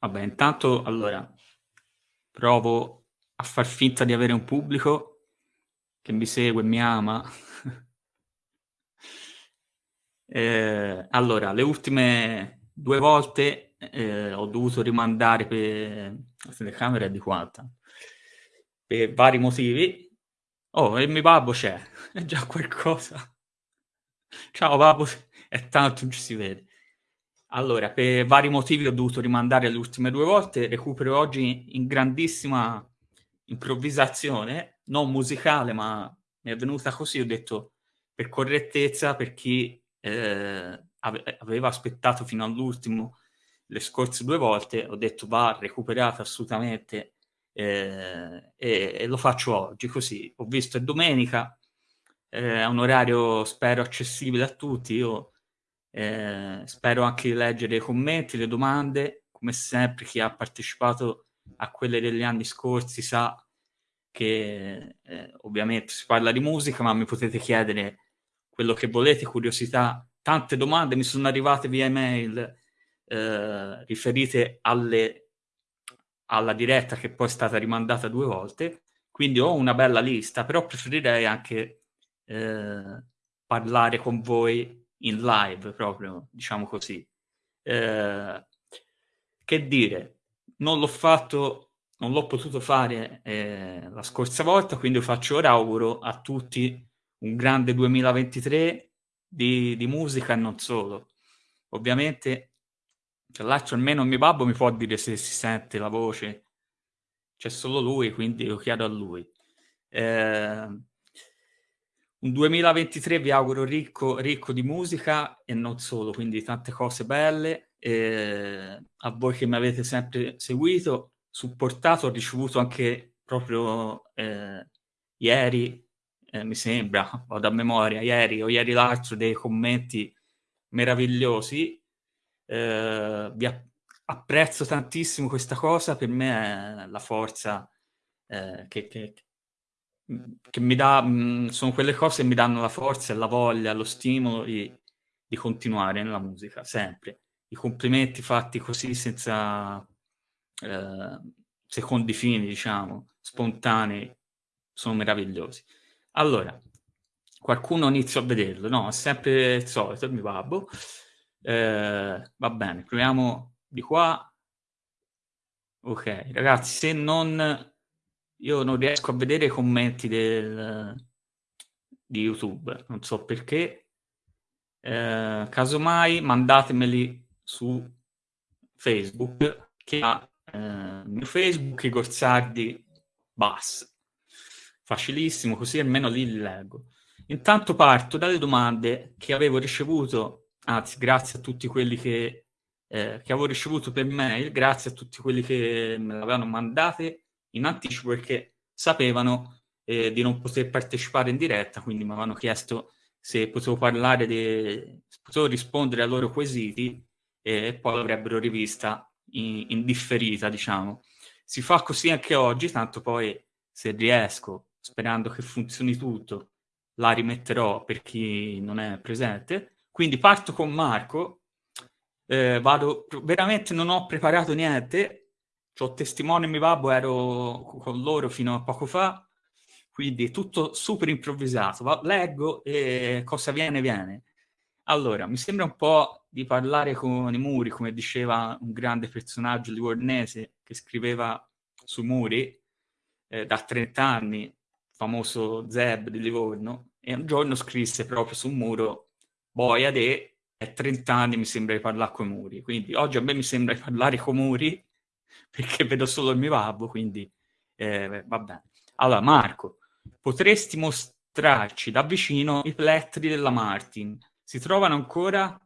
Vabbè, intanto, allora, provo a far finta di avere un pubblico che mi segue mi ama. eh, allora, le ultime due volte eh, ho dovuto rimandare per... La telecamera è di quanta? Per vari motivi. Oh, e mio babbo c'è, è già qualcosa. Ciao babbo, è tanto non ci si vede. Allora, per vari motivi ho dovuto rimandare le ultime due volte, recupero oggi in grandissima improvvisazione, non musicale, ma mi è venuta così, ho detto per correttezza, per chi eh, aveva aspettato fino all'ultimo le scorse due volte, ho detto va recuperata assolutamente eh, e, e, lo faccio oggi, così. Ho visto è domenica, eh, un orario spero accessibile a tutti, io eh, spero anche di leggere i commenti, le domande, come sempre chi ha partecipato a quelle degli anni scorsi sa che eh, ovviamente si parla di musica, ma mi potete chiedere quello che volete, curiosità, tante domande mi sono arrivate via email eh, riferite alle, alla diretta che poi è stata rimandata due volte, quindi ho una bella lista, però preferirei anche eh, parlare con voi in live proprio, diciamo così. Eh, che dire, non l'ho fatto, non l'ho potuto fare eh, la scorsa volta, quindi faccio ora auguro a tutti un grande 2023 di, di musica e non solo. Ovviamente, l'altro almeno mio babbo mi può dire se si sente la voce, c'è solo lui, quindi lo chiedo a lui. Eh, un 2023 vi auguro ricco, ricco di musica e non solo, quindi tante cose belle. Eh, a voi che mi avete sempre seguito, supportato, ho ricevuto anche proprio eh, ieri, eh, mi sembra, vado a memoria, ieri o ieri l'altro, dei commenti meravigliosi. Eh, vi apprezzo tantissimo questa cosa, per me è la forza eh, che, che, che mi dà, mh, sono quelle cose che mi danno la forza e la voglia, lo stimolo di, di continuare nella musica, sempre. I complimenti fatti così senza eh, secondi fini, diciamo, spontanei, sono meravigliosi. Allora, qualcuno inizia a vederlo, no? È sempre il solito, il mio babbo. Eh, va bene, proviamo di qua. Ok, ragazzi, se non io non riesco a vedere i commenti del, di YouTube, non so perché. Eh, casomai mandatemeli su Facebook, che ha eh, mio Facebook, i Corsardi Bass. Facilissimo, così almeno lì li leggo. Intanto parto dalle domande che avevo ricevuto, anzi grazie a tutti quelli che, eh, che avevo ricevuto per mail, grazie a tutti quelli che me l'avevano mandate in anticipo perché sapevano eh, di non poter partecipare in diretta, quindi mi avevano chiesto se potevo parlare, de... potevo rispondere ai loro quesiti e poi l'avrebbero rivista in, in differita, diciamo. Si fa così anche oggi, tanto poi se riesco, sperando che funzioni tutto, la rimetterò per chi non è presente. Quindi parto con Marco, eh, vado, veramente non ho preparato niente, ho testimone mio babbo, ero con loro fino a poco fa, quindi tutto super improvvisato. Va, leggo e cosa viene, viene. Allora, mi sembra un po' di parlare con i muri, come diceva un grande personaggio livornese che scriveva sui muri eh, da 30 anni, famoso Zeb di Livorno, e un giorno scrisse proprio sul muro Boia de, è 30 anni mi sembra di parlare con i muri. Quindi oggi a me mi sembra di parlare con i muri perché vedo solo il mio babbo, quindi eh, va bene. Allora, Marco, potresti mostrarci da vicino i plettri della Martin? Si trovano ancora?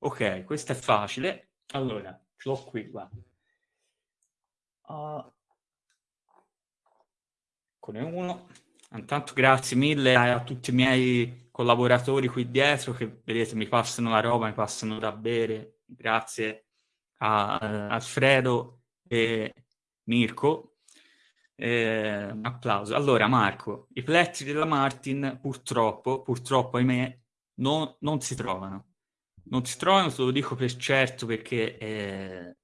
Ok, questo è facile. Allora, ce l'ho qui, guarda. Uh, eccone uno. Intanto grazie mille a tutti i miei collaboratori qui dietro che vedete mi passano la roba, mi passano da bere. Grazie a uh, Alfredo e Mirko. Eh, un applauso. Allora, Marco, i plettri della Martin purtroppo, purtroppo ahimè, non, non si trovano. Non si trovano, te lo dico per certo perché eh,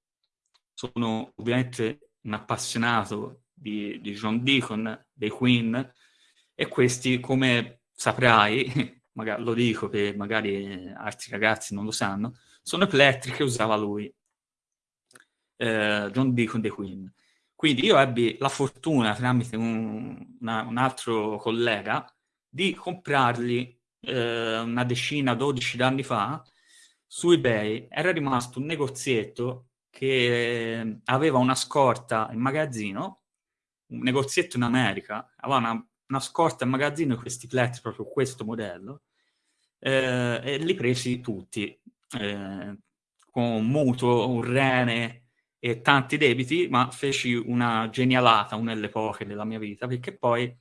sono ovviamente un appassionato di, di John Deacon, dei Queen, e questi, come saprai, magari, lo dico che magari altri ragazzi non lo sanno, sono i plettri che usava lui, eh, John Deacon dei Queen. Quindi io ebbi la fortuna, tramite un, una, un altro collega, di comprarli eh, una decina, dodici anni fa, su eBay. Era rimasto un negozietto che eh, aveva una scorta in magazzino, un negozietto in America, aveva una, una scorta in magazzino di questi plettri, proprio questo modello, eh, e li presi tutti, eh, con un mutuo, un rene e tanti debiti, ma feci una genialata, una poche della mia vita, perché poi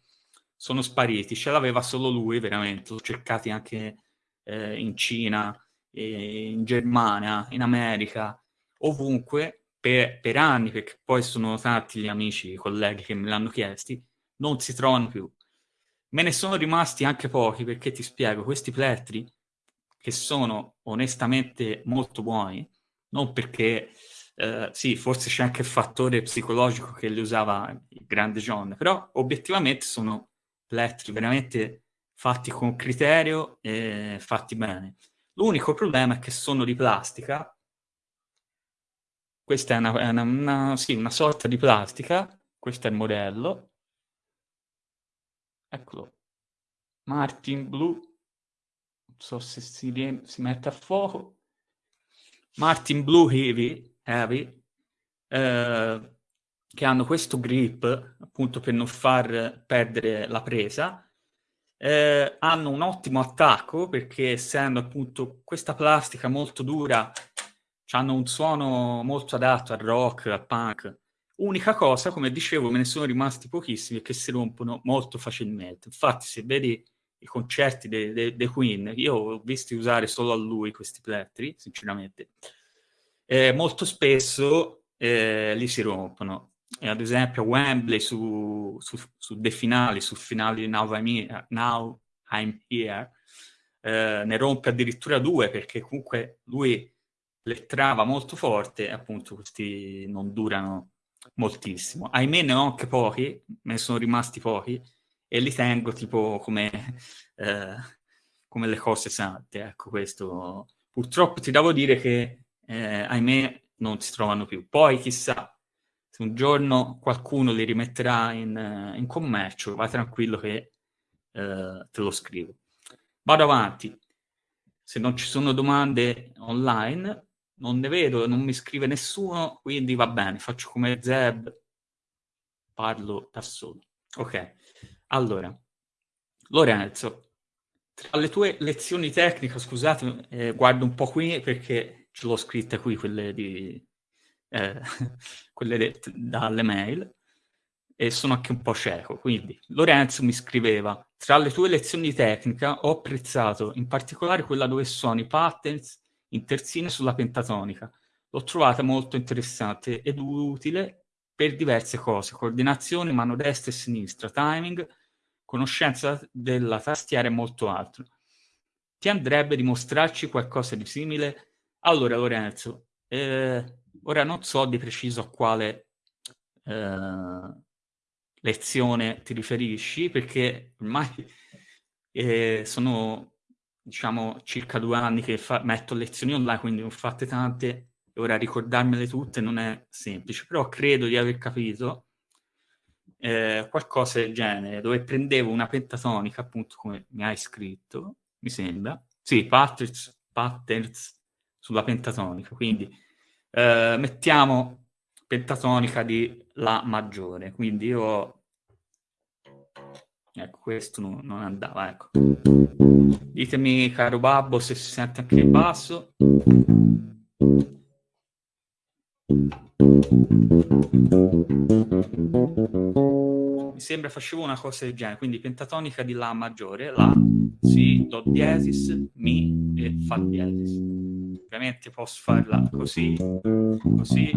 sono spariti, ce l'aveva solo lui veramente, l'ho cercati anche eh, in Cina, in Germania, in America, ovunque, per, per, anni, perché poi sono tanti gli amici, i colleghi che me l'hanno chiesti, non si trovano più. Me ne sono rimasti anche pochi, perché ti spiego, questi plettri, che sono onestamente molto buoni, non perché, eh, sì, forse c'è anche il fattore psicologico che li usava il grande John, però obiettivamente sono plettri veramente fatti con criterio e fatti bene. L'unico problema è che sono di plastica, questa è una, una, una, sì, una sorta di plastica, questo è il modello, eccolo, Martin Blue, non so se si, si mette a fuoco, Martin Blue Heavy, heavy eh, che hanno questo grip appunto per non far perdere la presa, eh, hanno un ottimo attacco perché essendo appunto questa plastica molto dura hanno un suono molto adatto al rock, al punk. Unica cosa, come dicevo, me ne sono rimasti pochissimi che si rompono molto facilmente. Infatti, se vedi i concerti dei de, de Queen, io ho visti usare solo a lui questi plettri, sinceramente. Eh, molto spesso eh, li si rompono. E ad esempio Wembley su, su, su dei finali, sul finale di Now I'm Here, Now I'm Here eh, ne rompe addirittura due perché comunque lui le trava molto forte e appunto questi non durano moltissimo. Ahimè ne ho anche pochi, me ne sono rimasti pochi e li tengo tipo come, eh, come le cose sante. Ecco questo. Purtroppo ti devo dire che eh, ahimè non si trovano più. Poi chissà, se un giorno qualcuno li rimetterà in, in commercio, vai tranquillo che eh, te lo scrivo. Vado avanti. Se non ci sono domande online, non ne vedo, non mi scrive nessuno, quindi va bene, faccio come Zeb, parlo da solo. Ok, allora, Lorenzo, tra le tue lezioni tecniche, scusate, eh, guardo un po' qui perché ce l'ho scritta qui, quelle, di, eh, quelle dalle mail, e sono anche un po' cieco, quindi Lorenzo mi scriveva, tra le tue lezioni di tecnica ho apprezzato in particolare quella dove sono i patterns in terzine sulla pentatonica. L'ho trovata molto interessante ed utile per diverse cose, coordinazione, mano destra e sinistra, timing, conoscenza della tastiera e molto altro. Ti andrebbe di mostrarci qualcosa di simile? Allora, Lorenzo, eh, ora non so di preciso a quale eh, lezione ti riferisci, perché ormai eh, sono diciamo, circa due anni che metto lezioni online, quindi ho fatte tante, e ora ricordarmele tutte non è semplice, però credo di aver capito eh, qualcosa del genere, dove prendevo una pentatonica, appunto come mi hai scritto, mi sembra, sì, patterns, patterns sulla pentatonica, quindi eh, mettiamo pentatonica di La maggiore, quindi io Ecco, questo non, non andava, ecco. Ditemi, caro babbo, se si sente anche il basso. Mi sembra facevo una cosa del genere, quindi pentatonica di La maggiore, La, Si, Do diesis, Mi e Fa diesis. Ovviamente posso farla così, così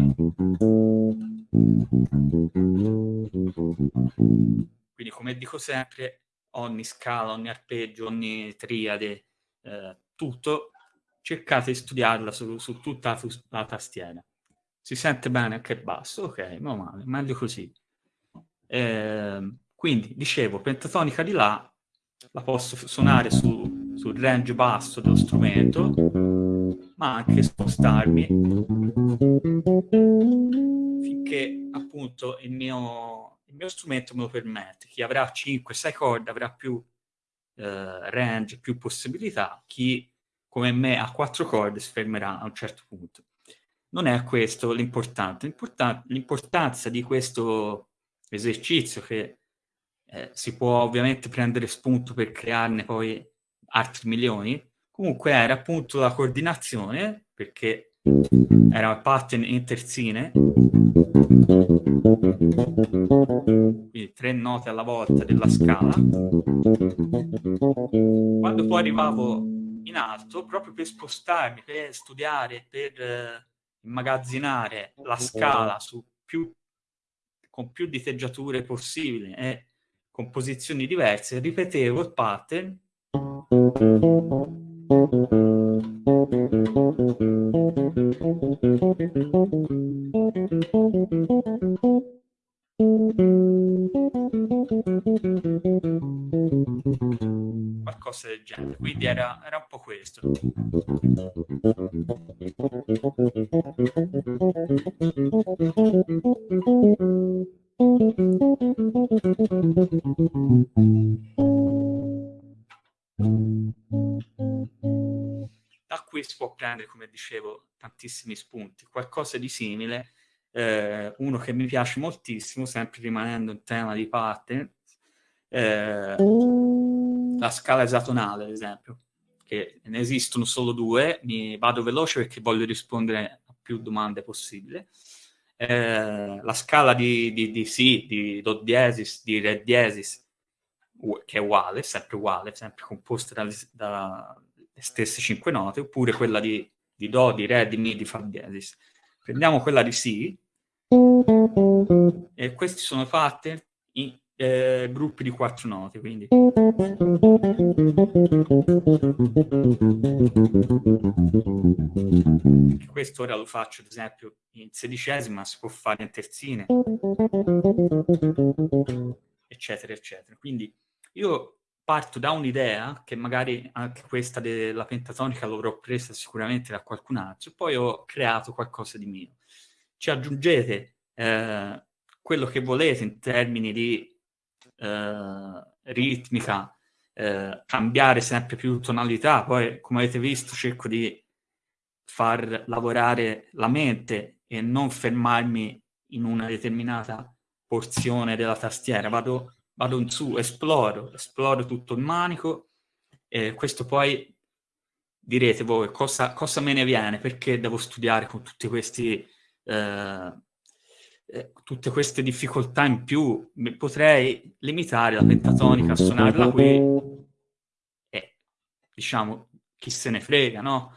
quindi, come dico sempre, ogni scala, ogni arpeggio, ogni triade, eh, tutto, cercate di studiarla su, su tutta la, tastiera. si sente bene anche basso, ok, ma male, meglio così. Eh, quindi, dicevo, pentatonica di La la posso suonare su, sul range basso dello strumento, ma anche spostarmi finché appunto il mio, il mio strumento me lo permette. Chi avrà 5-6 corde avrà più eh, range, più possibilità, chi come me ha 4 corde si fermerà a un certo punto. Non è questo l'importante. L'importanza di questo esercizio che eh, si può ovviamente prendere spunto per crearne poi altri milioni, comunque era appunto la coordinazione, perché era pattern in terzine, quindi tre note alla volta della scala. Quando poi arrivavo in alto, proprio per spostarmi, per studiare, per eh, immagazzinare la scala su più, con più diteggiature possibili e composizioni diverse, ripetevo il pattern qualcosa del genere. Quindi era, era un po' questo prendere, come dicevo, tantissimi spunti. Qualcosa di simile, eh, uno che mi piace moltissimo, sempre rimanendo in tema di pattern, eh, la scala esatonale, ad esempio, che ne esistono solo due, mi vado veloce perché voglio rispondere a più domande possibile. Eh, la scala di, di, di Si, di Do diesis, di Re diesis, che è uguale, sempre uguale, sempre composta dalle, dalle stesse cinque note, oppure quella di, di Do, di Re, di Mi, di Fa diesis. Prendiamo quella di Si, e questi sono fatte in eh, gruppi di quattro note, quindi. Questo ora lo faccio, ad esempio, in sedicesima, si può fare in terzine, eccetera, eccetera. Quindi io parto da un'idea, che magari anche questa della pentatonica l'avrò presa sicuramente da qualcun altro, poi ho creato qualcosa di mio. Ci aggiungete eh, quello che volete in termini di eh, ritmica, eh, cambiare sempre più tonalità. Poi, come avete visto, cerco di far lavorare la mente e non fermarmi in una determinata porzione della tastiera. Vado, vado in su, esploro, esploro tutto il manico e questo poi direte voi cosa, cosa me ne viene, perché devo studiare con tutti questi eh, eh, tutte queste difficoltà in più, potrei limitare la pentatonica a suonarla qui e diciamo chi se ne frega, no?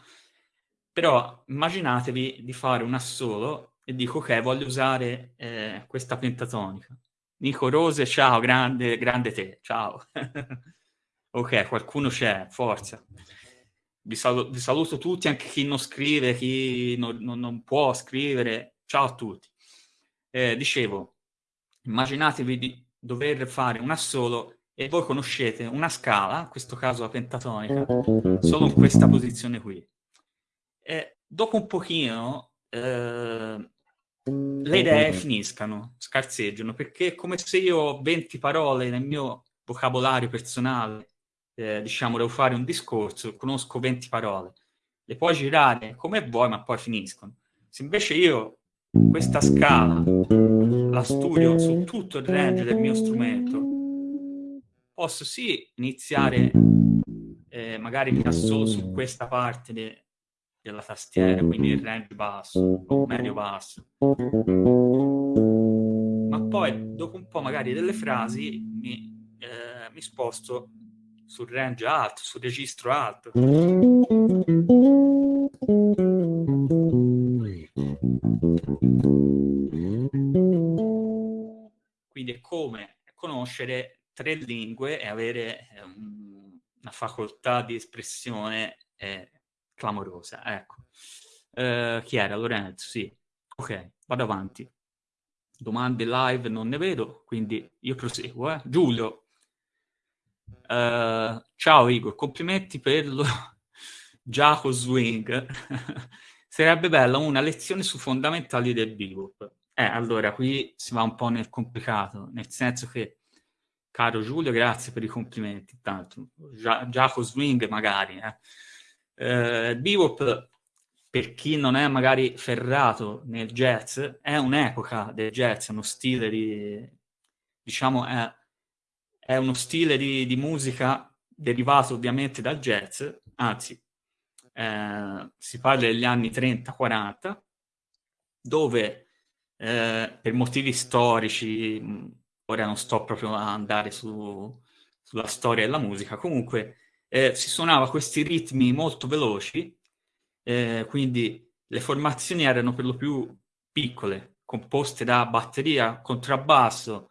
Però immaginatevi di fare un assolo e dico ok, voglio usare eh, questa pentatonica. Nico Rose, ciao, grande, grande te, ciao. ok, qualcuno c'è, forza. Vi, saluto, vi saluto tutti, anche chi non scrive, chi non, non, non può scrivere. Ciao a tutti eh, dicevo, immaginatevi di dover fare un assolo e voi conoscete una scala, in questo caso la pentatonica, solo in questa posizione qui. E dopo un pochino eh, le idee finiscano, scarseggiano, perché è come se io ho 20 parole nel mio vocabolario personale, eh, diciamo, devo fare un discorso, conosco 20 parole, le puoi girare come vuoi, ma poi finiscono. Se invece io questa scala la studio su tutto il range del mio strumento, posso sì iniziare eh, magari solo su questa parte de della tastiera, quindi il range basso o medio basso. Ma poi dopo un po' magari delle frasi mi, eh, mi sposto sul range alto, sul registro alto. Quindi è come conoscere tre lingue e avere um, una facoltà di espressione eh, clamorosa. Ecco. Uh, chi era? Lorenzo, sì. Ok, vado avanti. Domande live non ne vedo, quindi io proseguo. Eh. Giulio, uh, ciao Igor, complimenti per lo Giaco Swing. Sarebbe bella una lezione su fondamentali del bebop. Eh, allora, qui si va un po' nel complicato, nel senso che, caro Giulio, grazie per i complimenti, intanto. Giaco Swing magari, eh. Eh, bebop per chi non è magari ferrato nel jazz, è un'epoca del jazz, uno stile di, diciamo, è, è uno stile di, di, musica derivato ovviamente dal jazz, anzi, eh, si parla degli anni 30-40, dove eh, per motivi storici, ora non sto proprio a andare su, sulla storia della musica, comunque eh, si suonava questi ritmi molto veloci, eh, quindi le formazioni erano per lo più piccole, composte da batteria, contrabbasso,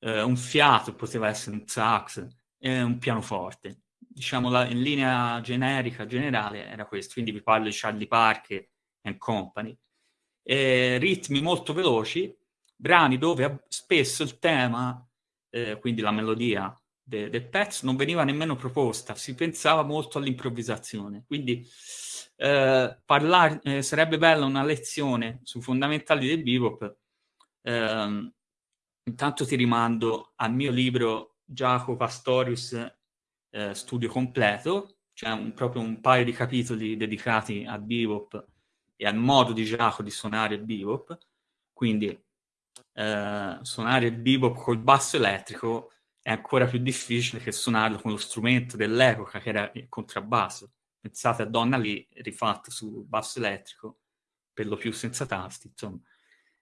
eh, un fiato, poteva essere un sax e un pianoforte. Diciamo la, in linea generica, generale, era questo. Quindi vi parlo di Charlie Parker and Company. E ritmi molto veloci, brani dove spesso il tema, eh, quindi la melodia de, del pezzo, non veniva nemmeno proposta, si pensava molto all'improvvisazione. Quindi eh, parlare, eh, sarebbe bella una lezione su fondamentali del bebop. Eh, intanto ti rimando al mio libro Giacomo Pastorius eh, Studio Completo, c'è un, proprio un paio di capitoli dedicati al bebop e al modo di Giacomo di suonare il bebop. Quindi eh, suonare il bebop col basso elettrico è ancora più difficile che suonarlo con lo strumento dell'epoca che era il contrabbasso pensate a Donna lì, rifatto su basso elettrico, per lo più senza tasti, insomma.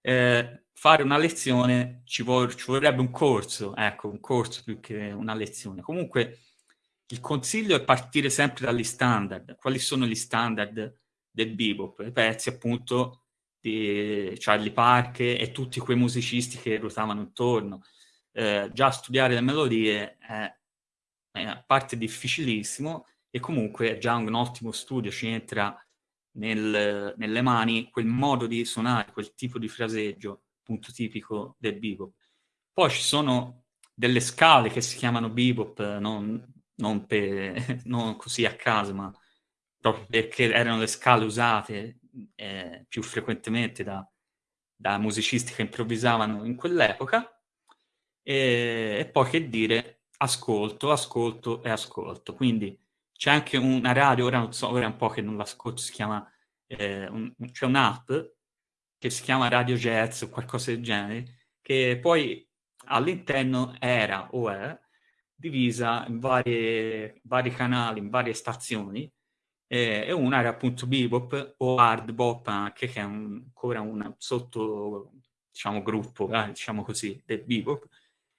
Eh, fare una lezione ci, vor- ci, vorrebbe un corso, ecco, un corso più che una lezione. Comunque il consiglio è partire sempre dagli standard. Quali sono gli standard del bebop? I pezzi appunto di Charlie Parker e tutti quei musicisti che ruotavano intorno. Eh, già studiare le melodie è, è a parte difficilissimo, e comunque è già un ottimo studio, ci entra nel, nelle mani quel modo di suonare, quel tipo di fraseggio, appunto tipico del bebop. Poi ci sono delle scale che si chiamano bebop, non, non, per, non così a caso, ma proprio perché erano le scale usate eh, più frequentemente da, da, musicisti che improvvisavano in quell'epoca. E, e, poi che dire, ascolto, ascolto e ascolto. Quindi c'è anche una radio, ora non so, ora è un po' che non l'ascolto, si chiama, eh, un, c'è un'app che si chiama Radio Jazz o qualcosa del genere, che poi all'interno era o è divisa in varie, vari canali, in varie stazioni, eh, e una era appunto bebop o hard bop anche, che è un, ancora un sotto, diciamo, gruppo, eh, diciamo così, del bebop,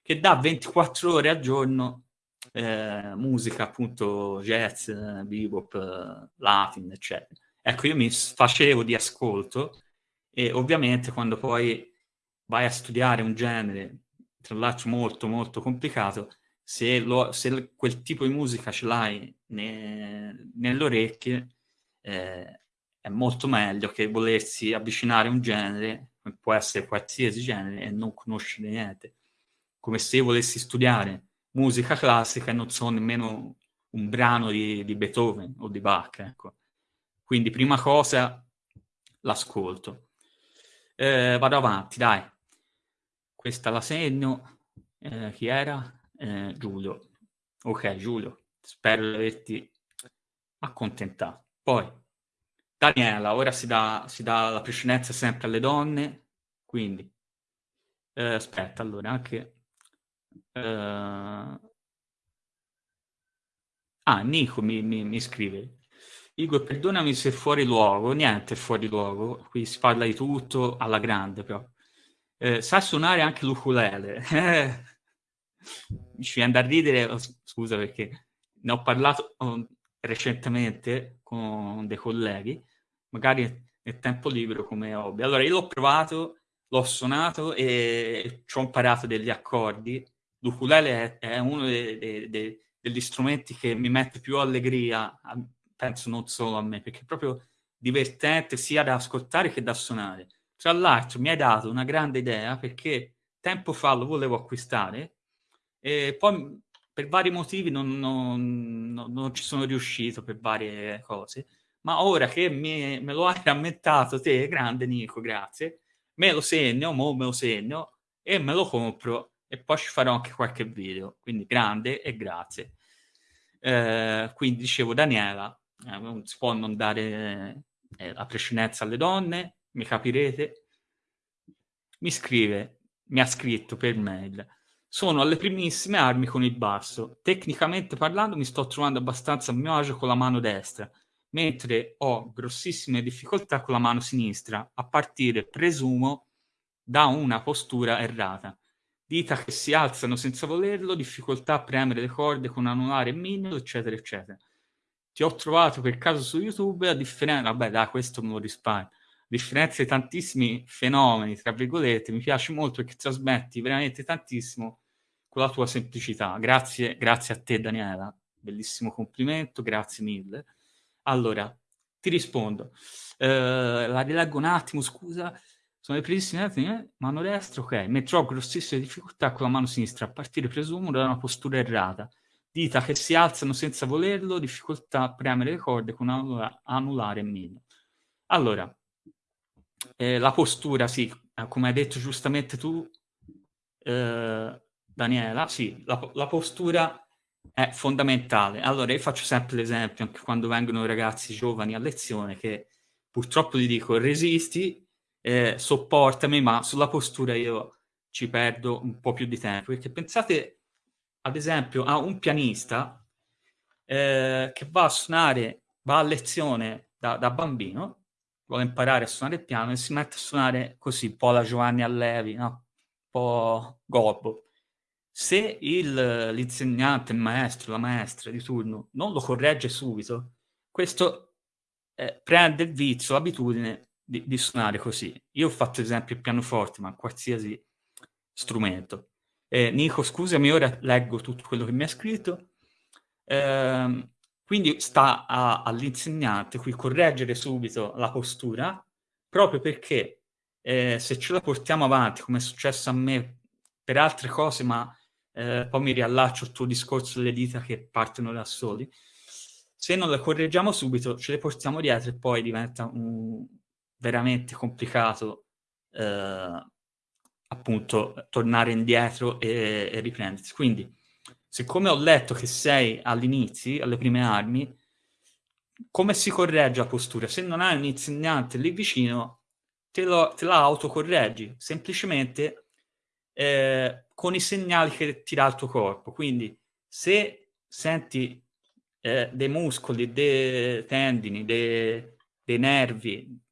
che dà 24 ore al giorno eh, musica appunto jazz, bebop, latin, eccetera. Ecco, io mi facevo di ascolto e ovviamente quando poi vai a studiare un genere, tra l'altro molto molto complicato, se, lo, se quel tipo di musica ce l'hai ne, nelle orecchie, eh, è molto meglio che volersi avvicinare a un genere, può essere qualsiasi genere, e non conoscere niente. Come se volessi studiare musica classica e non so nemmeno un brano di, di Beethoven o di Bach. Ecco. Quindi prima cosa l'ascolto. Eh, vado avanti, dai. Questa la segno. Eh, chi era? Eh, Giulio. Ok, Giulio. Spero di averti accontentato. Poi, Daniela, ora si dà, si dà la precedenza sempre alle donne, quindi, eh, aspetta, allora, anche Uh... Ah, Nico mi, mi, mi, scrive. Igor, perdonami se fuori luogo. Niente fuori luogo. Qui si parla di tutto alla grande, però. Eh, sa suonare anche l'ukulele. Ci viene da ridere, oh, scusa perché ne ho parlato oh, recentemente con dei colleghi, magari nel tempo libero come hobby. Allora, io l'ho provato, l'ho suonato e ci ho imparato degli accordi l'ukulele è, è uno dei, dei, dei, degli strumenti che mi mette più allegria, penso non solo a me, perché è proprio divertente sia da ascoltare che da suonare. tra l'altro mi hai dato una grande idea perché tempo fa lo volevo acquistare e poi per vari motivi non, non, non, non ci sono riuscito per varie cose, ma ora che mi, me lo hai rammentato te, grande Nico, grazie, me lo segno, mo me lo segno e me lo compro e poi ci farò anche qualche video, quindi grande e grazie. Eh, quindi dicevo Daniela, eh, non si può non dare eh, la precedenza alle donne, mi capirete? Mi scrive, mi ha scritto per mail, sono alle primissime armi con il basso, tecnicamente parlando mi sto trovando abbastanza a mio agio con la mano destra, mentre ho grossissime difficoltà con la mano sinistra, a partire, presumo, da una postura errata. Dita che si alzano senza volerlo, difficoltà a premere le corde con anulare e mignolo, eccetera, eccetera. Ti ho trovato per caso su YouTube, a differenza... Vabbè, dai, questo me lo risparmio. A differenza di tantissimi fenomeni, tra virgolette, mi piace molto perché trasmetti veramente tantissimo con la tua semplicità. Grazie, grazie a te, Daniela. Bellissimo complimento, grazie mille. Allora, ti rispondo. Uh, la rileggo un attimo, scusa. Sono le attimi, eh? mano destra, ok. Metterò grossissime difficoltà con la mano sinistra, a partire, presumo, da una postura errata. Dita che si alzano senza volerlo, difficoltà a premere le corde con anula- anulare e meno. Allora, eh, la postura, sì, eh, come hai detto giustamente tu, eh, Daniela, sì, la, la postura è fondamentale. Allora, io faccio sempre l'esempio, anche quando vengono ragazzi giovani a lezione, che purtroppo gli dico resisti, eh, sopportami, ma sulla postura io ci perdo un po' più di tempo. Perché pensate, ad esempio, a un pianista eh, che va a suonare, va a lezione da, da, bambino, vuole imparare a suonare il piano e si mette a suonare così, un po' la Giovanni Allevi, no? un po' gobbo se il, l'insegnante, il maestro, la maestra di turno non lo corregge subito, questo eh, prende il vizio, l'abitudine di, di, suonare così. Io ho fatto esempio il pianoforte, ma qualsiasi strumento. Eh, Nico, scusami, ora leggo tutto quello che mi ha scritto. Eh, quindi sta all'insegnante qui correggere subito la postura, proprio perché eh, se ce la portiamo avanti, come è successo a me per altre cose, ma eh, poi mi riallaccio al tuo discorso delle dita che partono da soli, se non le correggiamo subito ce le portiamo dietro e poi diventa un, veramente complicato eh, appunto tornare indietro e, e riprendersi. Quindi, siccome ho letto che sei all'inizio, alle prime armi, come si corregge la postura? Se non hai un insegnante lì vicino, te, lo, te la autocorreggi, semplicemente eh, con i segnali che ti dà il tuo corpo. Quindi se senti eh, dei muscoli, dei tendini, dei, dei nervi,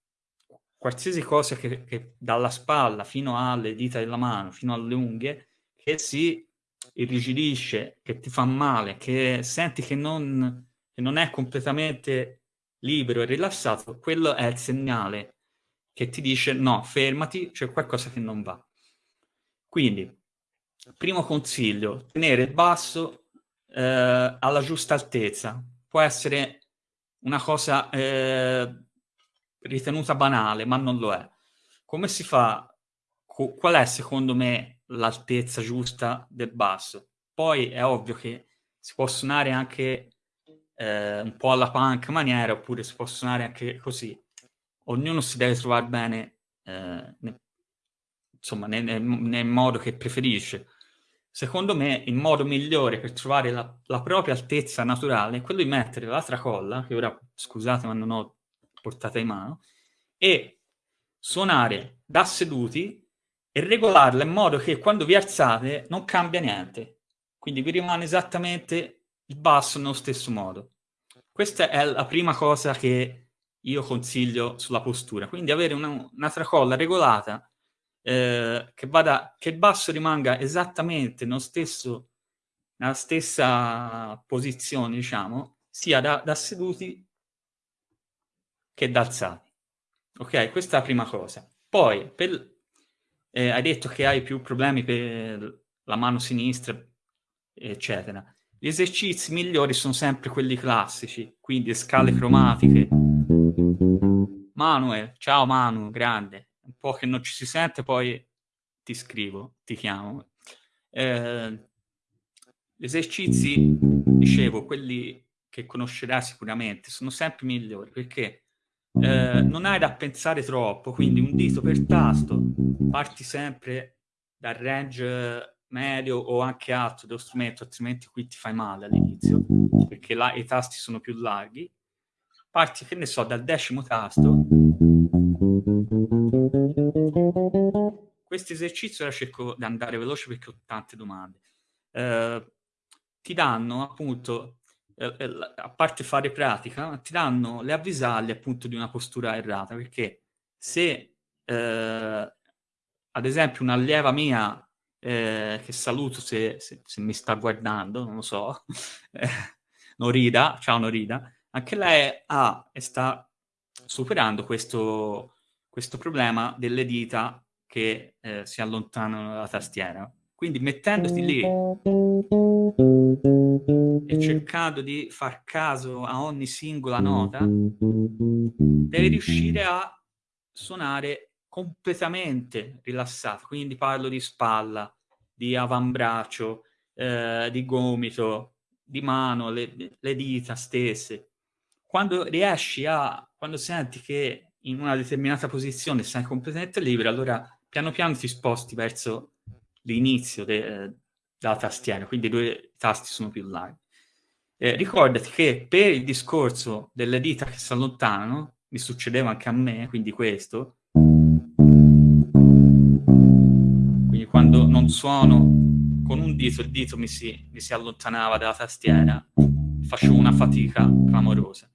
qualsiasi cosa che, che, dalla spalla fino alle dita della mano, fino alle unghie, che si irrigidisce, che ti fa male, che senti che non, che non è completamente libero e rilassato, quello è il segnale che ti dice no, fermati, c'è qualcosa che non va. Quindi Primo consiglio, tenere il basso eh, alla giusta altezza. Può essere una cosa eh, ritenuta banale, ma non lo è. Come si fa? Qual è secondo me l'altezza giusta del basso? Poi è ovvio che si può suonare anche eh, un po' alla punk maniera, oppure si può suonare anche così. Ognuno si deve trovare bene, eh, ne, insomma, nel, nel modo che preferisce. Secondo me il modo migliore per trovare la, la propria altezza naturale è quello di mettere la tracolla, che ora scusate ma non ho portata in mano, e suonare da seduti e regolarla in modo che quando vi alzate non cambia niente. Quindi vi rimane esattamente il basso nello stesso modo. Questa è la prima cosa che io consiglio sulla postura. Quindi avere una, una tracolla regolata eh, che, vada, che il basso rimanga esattamente nello stesso, nella stessa posizione, diciamo, sia da, da seduti che da alzati. Ok, questa è la prima cosa. Poi, per, eh, hai detto che hai più problemi per la mano sinistra, eccetera. Gli esercizi migliori sono sempre quelli classici, quindi scale cromatiche. Manuel, ciao Manu, grande. un po' che non ci si sente, poi ti scrivo, ti chiamo. Eh, gli esercizi, dicevo, quelli che conoscerai sicuramente, sono sempre migliori perché eh, non hai da pensare troppo, quindi un dito per tasto, parti sempre dal range medio o anche alto dello strumento, altrimenti qui ti fai male all'inizio, perché là i tasti sono più larghi. Parti, che ne so, dal decimo tasto. Questo esercizio ora cerco di andare veloce perché ho tante domande. Eh, ti danno appunto eh, eh a parte fare pratica, ti danno le avvisaglie appunto di una postura errata, perché se eh, ad esempio un'allieva mia eh, che saluto se, se, se, mi sta guardando, non lo so, eh, Norida, ciao Norida, anche lei ha e sta superando questo, questo problema delle dita che eh, si allontanano dalla tastiera. Quindi mettendoti lì e cercando di far caso a ogni singola nota, devi riuscire a suonare completamente rilassato. Quindi parlo di spalla, di avambraccio, eh, di gomito, di mano, le, le dita stesse. Quando riesci a, quando senti che in una determinata posizione sei completamente libero, allora piano piano ti sposti verso l'inizio de, della tastiera, quindi i due tasti sono più larghi. Eh, ricordati che per il discorso delle dita che si allontanano, mi succedeva anche a me, quindi questo, quindi quando non suono con un dito, il dito mi si, mi si allontanava dalla tastiera, facevo una fatica clamorosa.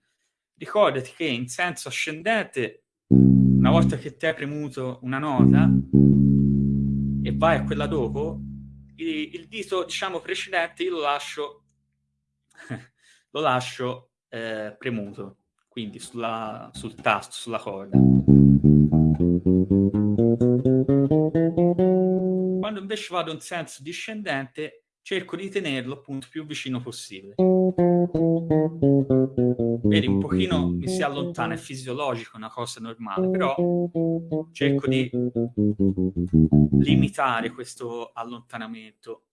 Ricordati che in senso ascendente, una volta che ti hai premuto una nota e vai a quella dopo, il, il dito, diciamo, precedente io lo lascio, lo lascio eh, premuto, quindi sulla, sul tasto, sulla corda. Quando invece vado in senso discendente, cerco di tenerlo appunto più vicino possibile. Vedi, un pochino mi si allontana, è fisiologico, è una cosa normale, però cerco di limitare questo allontanamento.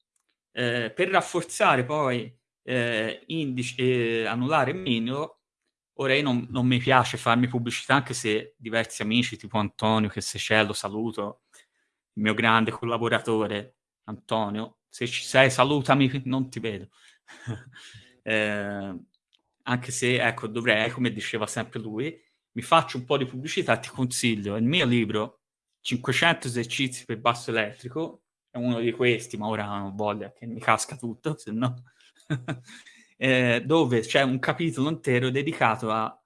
Eh, per rafforzare poi eh, indice, eh, anulare mignolo, ora io non, non, mi piace farmi pubblicità, anche se diversi amici, tipo Antonio, che se c'è lo saluto, il mio grande collaboratore Antonio, se ci sei salutami, non ti vedo. eh, anche se, ecco, dovrei, come diceva sempre lui, mi faccio un po' di pubblicità, ti consiglio il mio libro 500 esercizi per basso elettrico, è uno di questi, ma ora non voglio che mi casca tutto, se no... eh, dove c'è un capitolo intero dedicato a,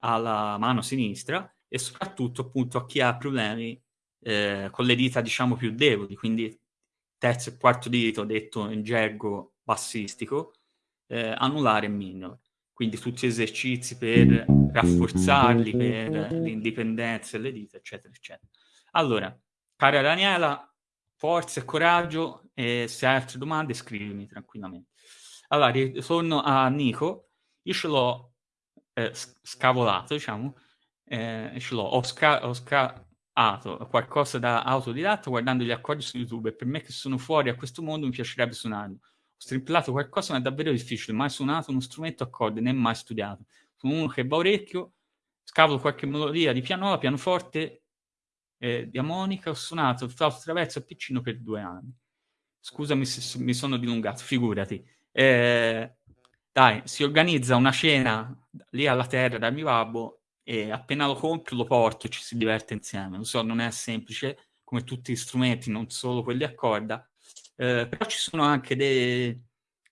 alla mano sinistra e soprattutto appunto a chi ha problemi eh, con le dita diciamo più deboli, quindi terzo e quarto dito detto in gergo bassistico, eh, anulare e minore. Quindi tutti esercizi per rafforzarli, per l'indipendenza delle dita, eccetera, eccetera. Allora, cara Daniela, forza e coraggio e se hai altre domande scrivimi tranquillamente. Allora, ritorno a Nico, io ce l'ho eh, scavolato, diciamo, eh, ce l'ho, ho, sca- ho sca- qualcosa da autodidatta guardando gli accordi su YouTube e per me che sono fuori a questo mondo mi piacerebbe suonarlo. Strimpellato qualcosa ma è davvero difficile, mai suonato uno strumento a corde né mai studiato. Sono uno che va orecchio, scavolo qualche melodia di pianola, pianoforte, eh, di armonica, ho suonato il flauto traverso a piccino per due anni. Scusami se mi sono dilungato, figurati. Eh, dai, si organizza una cena lì alla terra dal mio babbo e appena lo compro lo porto e ci si diverte insieme. Lo so, non è semplice come tutti gli strumenti, non solo quelli a corda, eh, però ci sono anche dei,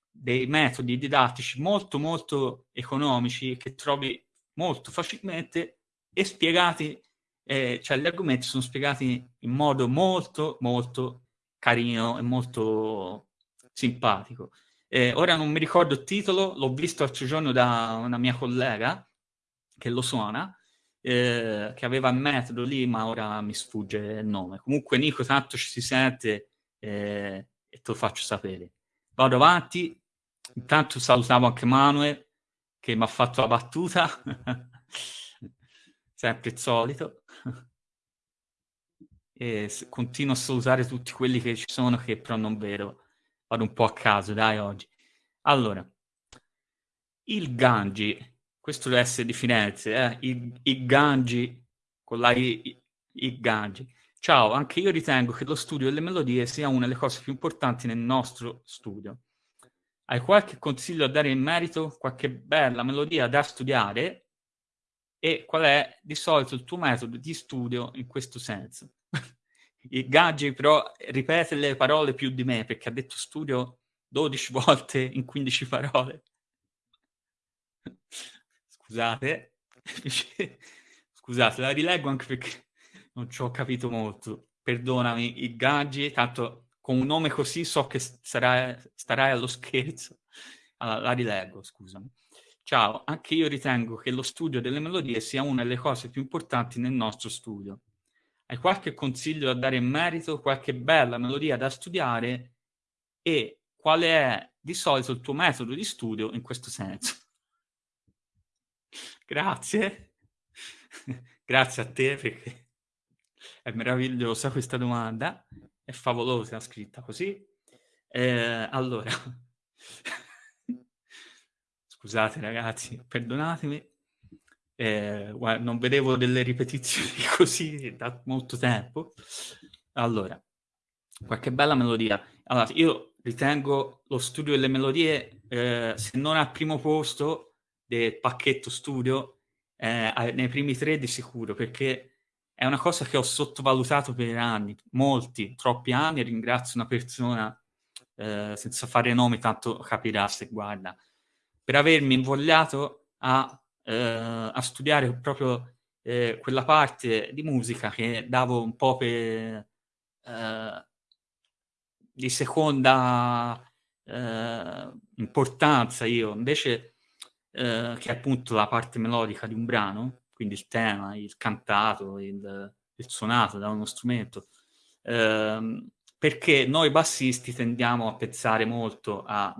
dei metodi didattici molto molto economici che trovi molto facilmente e spiegati, eh, cioè gli argomenti sono spiegati in modo molto molto carino e molto simpatico. Eh, ora non mi ricordo il titolo, l'ho visto l'altro giorno da una mia collega, che lo suona, eh, che aveva il metodo lì, ma ora mi sfugge il nome. Comunque Nico, tanto ci si sente eh, e te lo faccio sapere. Vado avanti, intanto salutavo anche Manuel, che mi ha fatto la battuta, sempre il solito. e continuo a salutare tutti quelli che ci sono che però non vedo. Vado un po' a caso, dai, oggi. Allora, il Gangi, questo deve essere di Firenze, eh? il, il Gangi, con la I, il Gangi. Ciao, anche io ritengo che lo studio delle melodie sia una delle cose più importanti nel nostro studio. Hai qualche consiglio a dare in merito? Qualche bella melodia da studiare? E qual è di solito il tuo metodo di studio in questo senso? Gaggi però ripete le parole più di me perché ha detto studio 12 volte in 15 parole. Scusate, scusate, la rileggo anche perché non ci ho capito molto. Perdonami, il Gaggi, tanto con un nome così so che sarai, starai allo scherzo. Allora, la rileggo, scusami. Ciao, anche io ritengo che lo studio delle melodie sia una delle cose più importanti nel nostro studio. Hai qualche consiglio da dare in merito, qualche bella melodia da studiare e quale è di solito il tuo metodo di studio in questo senso? Grazie. Grazie a te perché è meravigliosa questa domanda, è favolosa scritta così. Eh, allora, scusate ragazzi, perdonatemi. Eh, guarda, non vedevo delle ripetizioni così da molto tempo. Allora, qualche bella melodia. Allora, io ritengo lo studio delle melodie, eh, se non al primo posto del pacchetto studio, eh, nei primi tre di sicuro, perché è una cosa che ho sottovalutato per anni, molti, troppi anni, ringrazio una persona, eh, senza fare nomi, tanto capirà se guarda, per avermi invogliato a eh, a studiare proprio eh, quella parte di musica che davo un po' per eh, di seconda eh, importanza io, invece eh, che appunto la parte melodica di un brano, quindi il tema, il cantato, il, il suonato da uno strumento, ehm, perché noi bassisti tendiamo a pensare molto alla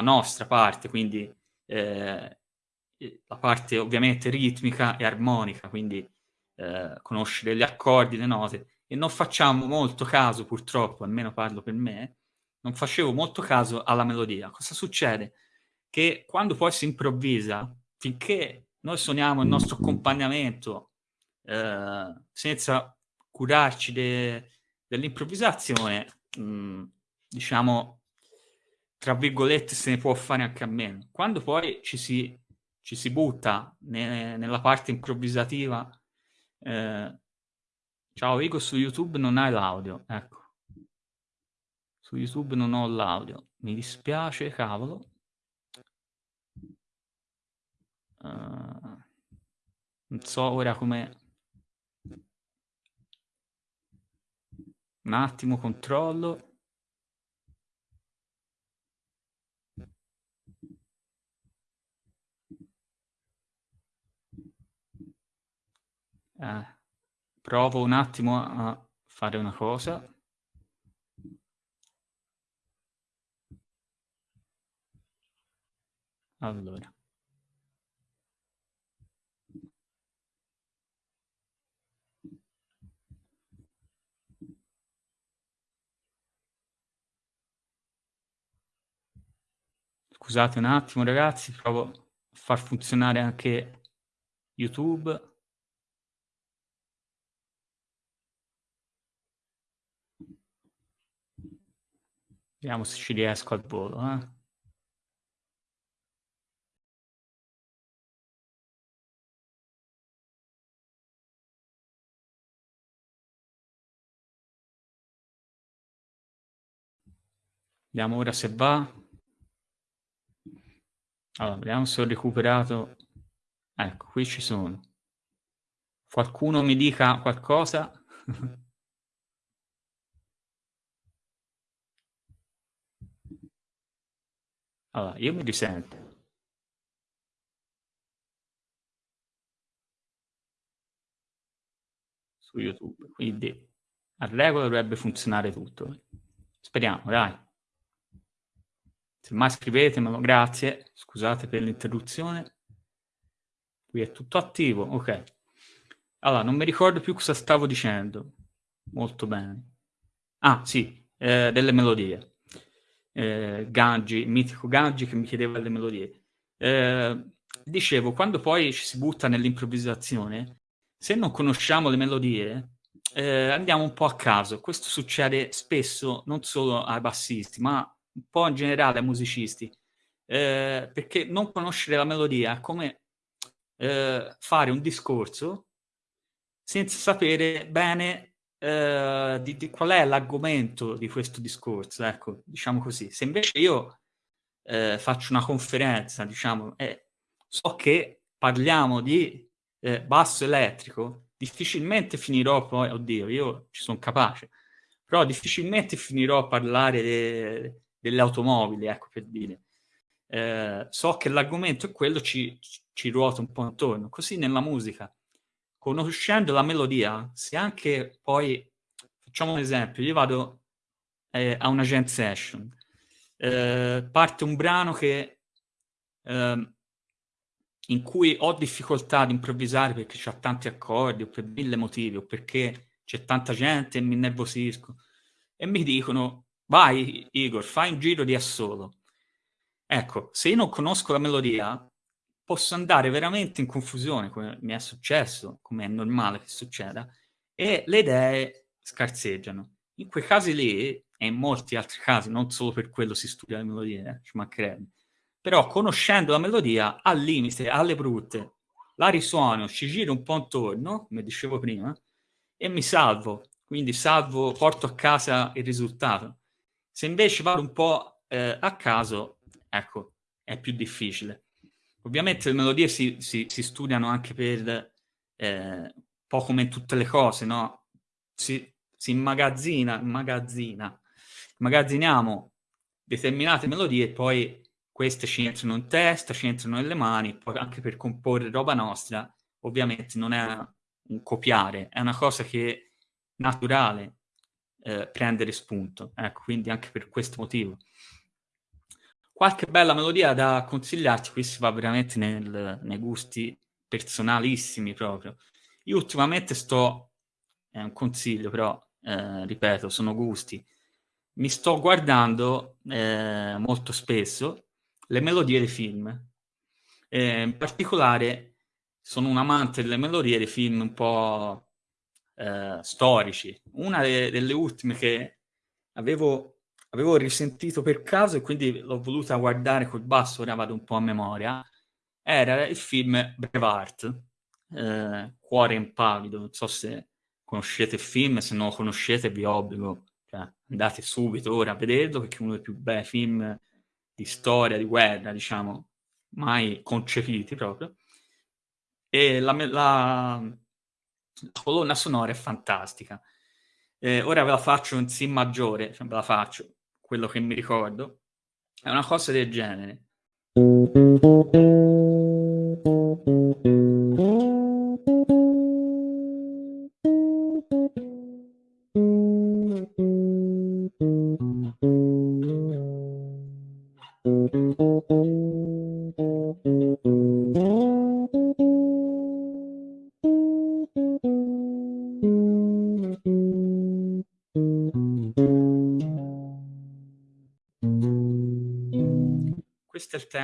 nostra parte, quindi eh, la parte ovviamente ritmica e armonica, quindi eh, conoscere gli accordi, le note, e non facciamo molto caso, purtroppo, almeno parlo per me, non facevo molto caso alla melodia. Cosa succede? Che quando poi si improvvisa, finché noi suoniamo il nostro accompagnamento eh, senza curarci de, dell'improvvisazione, mh, diciamo, tra virgolette, se ne può fare anche a meno. Quando poi ci si ci si butta ne, nella parte improvvisativa. Eh, ciao Igo, su YouTube non hai l'audio, ecco. Su YouTube non ho l'audio, mi dispiace, cavolo. Uh, non so ora come... Un attimo, controllo. Eh, provo un attimo a fare una cosa. Allora. Scusate un attimo ragazzi, provo a far funzionare anche YouTube. Vediamo se ci riesco al volo. Eh. Vediamo ora se va. Allora, vediamo se ho recuperato. Ecco, qui ci sono. Qualcuno mi dica qualcosa? Allora, io mi risento. Su YouTube, quindi a regola dovrebbe funzionare tutto. Speriamo, dai. Se mai scrivetemelo, grazie. Scusate per l'interruzione. Qui è tutto attivo, ok. Allora, non mi ricordo più cosa stavo dicendo. molto bene. Ah, sì, eh, delle melodie. Eh, Gangi, il mitico Gangi che mi chiedeva delle melodie. Eh, dicevo, quando poi ci si butta nell'improvvisazione, se non conosciamo le melodie, eh, andiamo un po' a caso. Questo succede spesso non solo ai bassisti, ma un po' in generale ai musicisti, eh, perché non conoscere la melodia è come eh, fare un discorso senza sapere bene eh, di, di, qual è l'argomento di questo discorso, ecco, diciamo così. Se invece io eh, faccio una conferenza, diciamo, so che parliamo di eh, basso elettrico, difficilmente finirò poi, oddio, io ci sono capace, però difficilmente finirò a parlare de, delle automobili, ecco per dire. Eh, so che l'argomento è quello, ci, ci ruota un po' intorno. Così nella musica, conoscendo la melodia, se anche poi, facciamo un esempio, io vado eh, a una jam session, eh, parte un brano che ehm, in cui ho difficoltà ad improvvisare perché c'è tanti accordi o per mille motivi o perché c'è tanta gente e mi nervosisco e mi dicono vai Igor fai un giro di assolo ecco se io non conosco la melodia posso andare veramente in confusione come mi è successo come è normale che succeda e le idee scarseggiano in quei casi lì e in molti altri casi non solo per quello si studia le melodie eh, ci mancherebbe però conoscendo la melodia al limite, alle brutte, la risuono, ci giro un po' intorno, come dicevo prima, e mi salvo. Quindi salvo, porto a casa il risultato. Se invece vado un po' eh, a caso, ecco, è più difficile. Ovviamente le melodie si, si, si studiano anche per, eh, un po' come tutte le cose, no? Si, si immagazzina, immagazzina, immagazziniamo determinate melodie e poi queste ci entrano in testa, ci entrano nelle mani, poi anche per comporre roba nostra, ovviamente non è un copiare, è una cosa che è naturale eh, prendere spunto, ecco, quindi anche per questo motivo. Qualche bella melodia da consigliarti, qui si va veramente nel, nei gusti personalissimi proprio. Io ultimamente sto, è un consiglio però, eh, ripeto, sono gusti, mi sto guardando eh, molto spesso le melodie dei film. Eh, in particolare sono un amante delle melodie dei film un po' eh, storici. Una de delle ultime che avevo, avevo, risentito per caso e quindi l'ho voluta guardare col basso, ora vado un po' a memoria, era il film Brevart, eh, Cuore impavido. Non so se conoscete il film, se non lo conoscete vi obbligo, cioè, andate subito ora a vederlo perché è uno dei più bei film di storia, di guerra, diciamo, mai concepiti proprio. E la, la, la colonna sonora è fantastica. Eh, ora ve la faccio in Si maggiore, cioè ve la faccio, quello che mi ricordo. È una cosa del genere.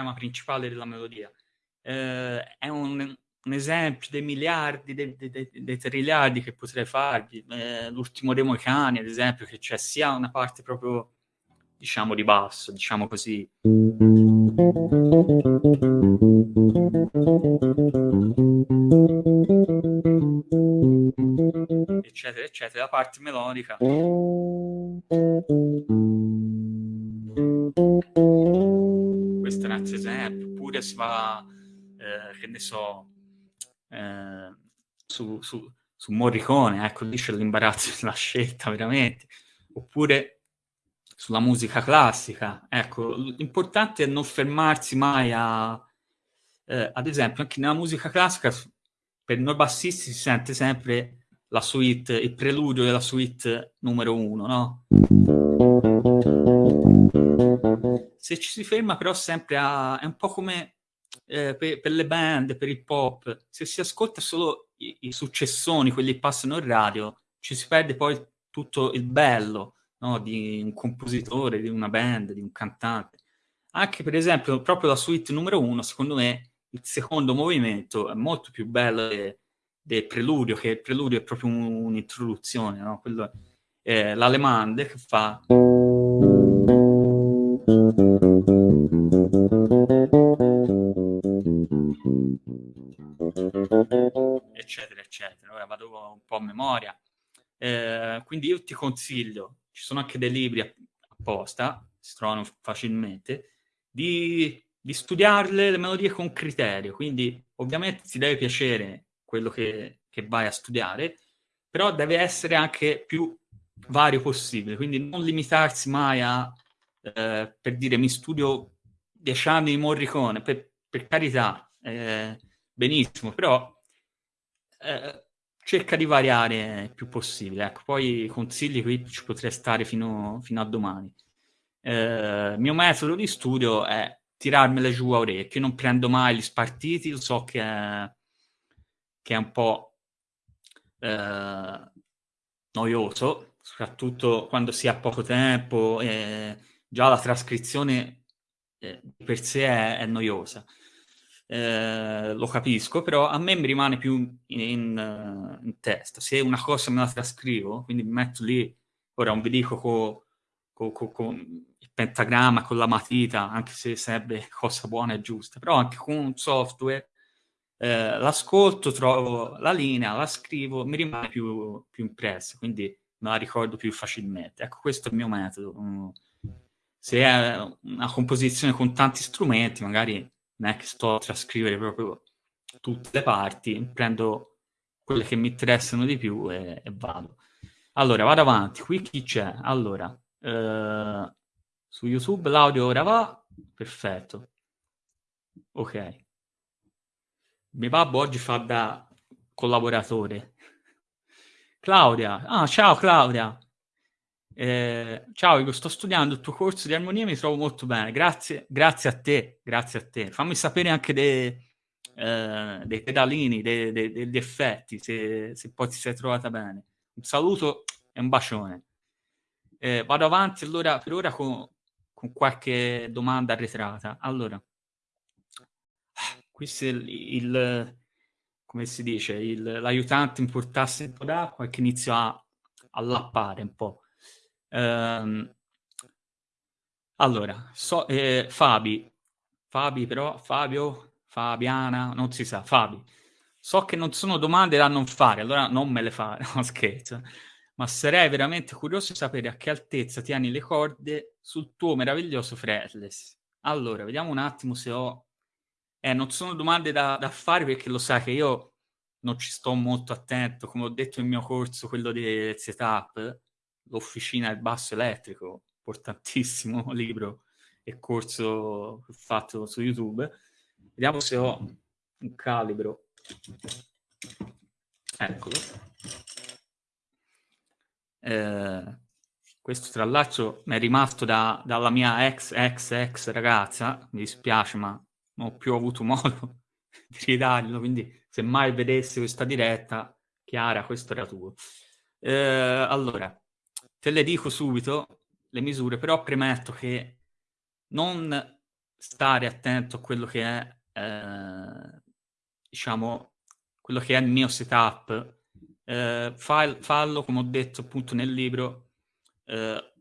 Tema principale della melodia. Eh, è un, un, esempio dei miliardi, dei, dei, dei triliardi che potrei farvi. Eh, L'ultimo dei Moicani, ad esempio, che c'è sia una parte proprio diciamo di basso, diciamo così. Eccetera, eccetera, la parte melodica. Oppure si va, eh, che ne so, eh, su, su, su Morricone, ecco, lì c'è l'imbarazzo della scelta, veramente. Oppure sulla musica classica. Ecco, l'importante è non fermarsi mai a... Eh, ad esempio, anche nella musica classica, per noi bassisti si sente sempre la suite, il preludio della suite numero uno, no? Se ci si ferma però sempre a... è un po' come eh, per, per, le band, per il pop, se si ascolta solo i, i successoni, quelli che passano in radio, ci si perde poi tutto il bello no? di un compositore, di una band, di un cantante. Anche per esempio, proprio la suite numero uno, secondo me, il secondo movimento è molto più bello del, del preludio, che il preludio è proprio un'introduzione, no? Quello è l'Alemande che fa... eccetera eccetera. Ora vado un po' a memoria. Eh, quindi io ti consiglio ci sono anche dei libri apposta si trovano facilmente di, di studiarle le melodie con criterio. Quindi ovviamente ti deve piacere quello che, che vai a studiare però deve essere anche più vario possibile. Quindi non limitarsi mai a eh, per dire mi studio dieci anni di Morricone per, per carità eh, benissimo, però eh, cerca di variare il più possibile. Ecco, poi consigli qui ci potrei stare fino, fino a domani. Eh, il mio metodo di studio è tirarmele giù a orecchio, non prendo mai gli spartiti, lo so che è, che è un po' eh, noioso, soprattutto quando si ha poco tempo, e già la trascrizione eh, per sé è, è noiosa eh, lo capisco, però a me mi rimane più in, in, in, testa. Se una cosa me la trascrivo, quindi mi metto lì, ora non vi dico con co, co, co, il pentagramma, con la matita, anche se sarebbe cosa buona e giusta, però anche con un software eh, l'ascolto, trovo la linea, la scrivo, mi rimane più, più impressa, quindi me la ricordo più facilmente. Ecco, questo è il mio metodo. Se è una composizione con tanti strumenti, magari non è che sto a trascrivere proprio tutte le parti, prendo quelle che mi interessano di più e, e vado. Allora, vado avanti. Qui chi c'è? Allora, eh, su YouTube l'audio ora va. Perfetto. Ok. Mio babbo oggi fa da collaboratore. Claudia. Ah, ciao Claudia. Eh, ciao Igor, sto studiando il tuo corso di armonia e mi trovo molto bene. Grazie, grazie a te, grazie a te. Fammi sapere anche dei, eh, dei pedalini, dei, dei, degli effetti, se, se, poi ti sei trovata bene. Un saluto e un bacione. Eh, vado avanti allora per ora con, con qualche domanda arretrata. Allora, questo è il, il come si dice, l'aiutante in portasse un po' d'acqua e che inizia a, a lappare un po'. Ehm, allora, so, eh, Fabi, Fabi però, Fabio, Fabiana, non si sa, Fabi. So che non sono domande da non fare, allora non me le fare, no scherzo. Ma sarei veramente curioso di sapere a che altezza tieni le corde sul tuo meraviglioso fretless. Allora, vediamo un attimo se ho... Eh, non sono domande da, da fare perché lo sai che io non ci sto molto attento, come ho detto nel mio corso, quello del setup, l'officina del basso elettrico, importantissimo libro e corso fatto su YouTube. Vediamo se ho un calibro. Eccolo. Eh, questo tra l'altro mi è rimasto da, dalla mia ex ex ex ragazza, mi dispiace ma non ho più avuto modo di ridarglielo, quindi se mai vedessi questa diretta, Chiara, questo era tuo. Eh, allora, Te le dico subito, le misure, però premetto che non stare attento a quello che è, eh, diciamo, quello che è il mio setup, eh, fall, fallo, come ho detto appunto nel libro, eh,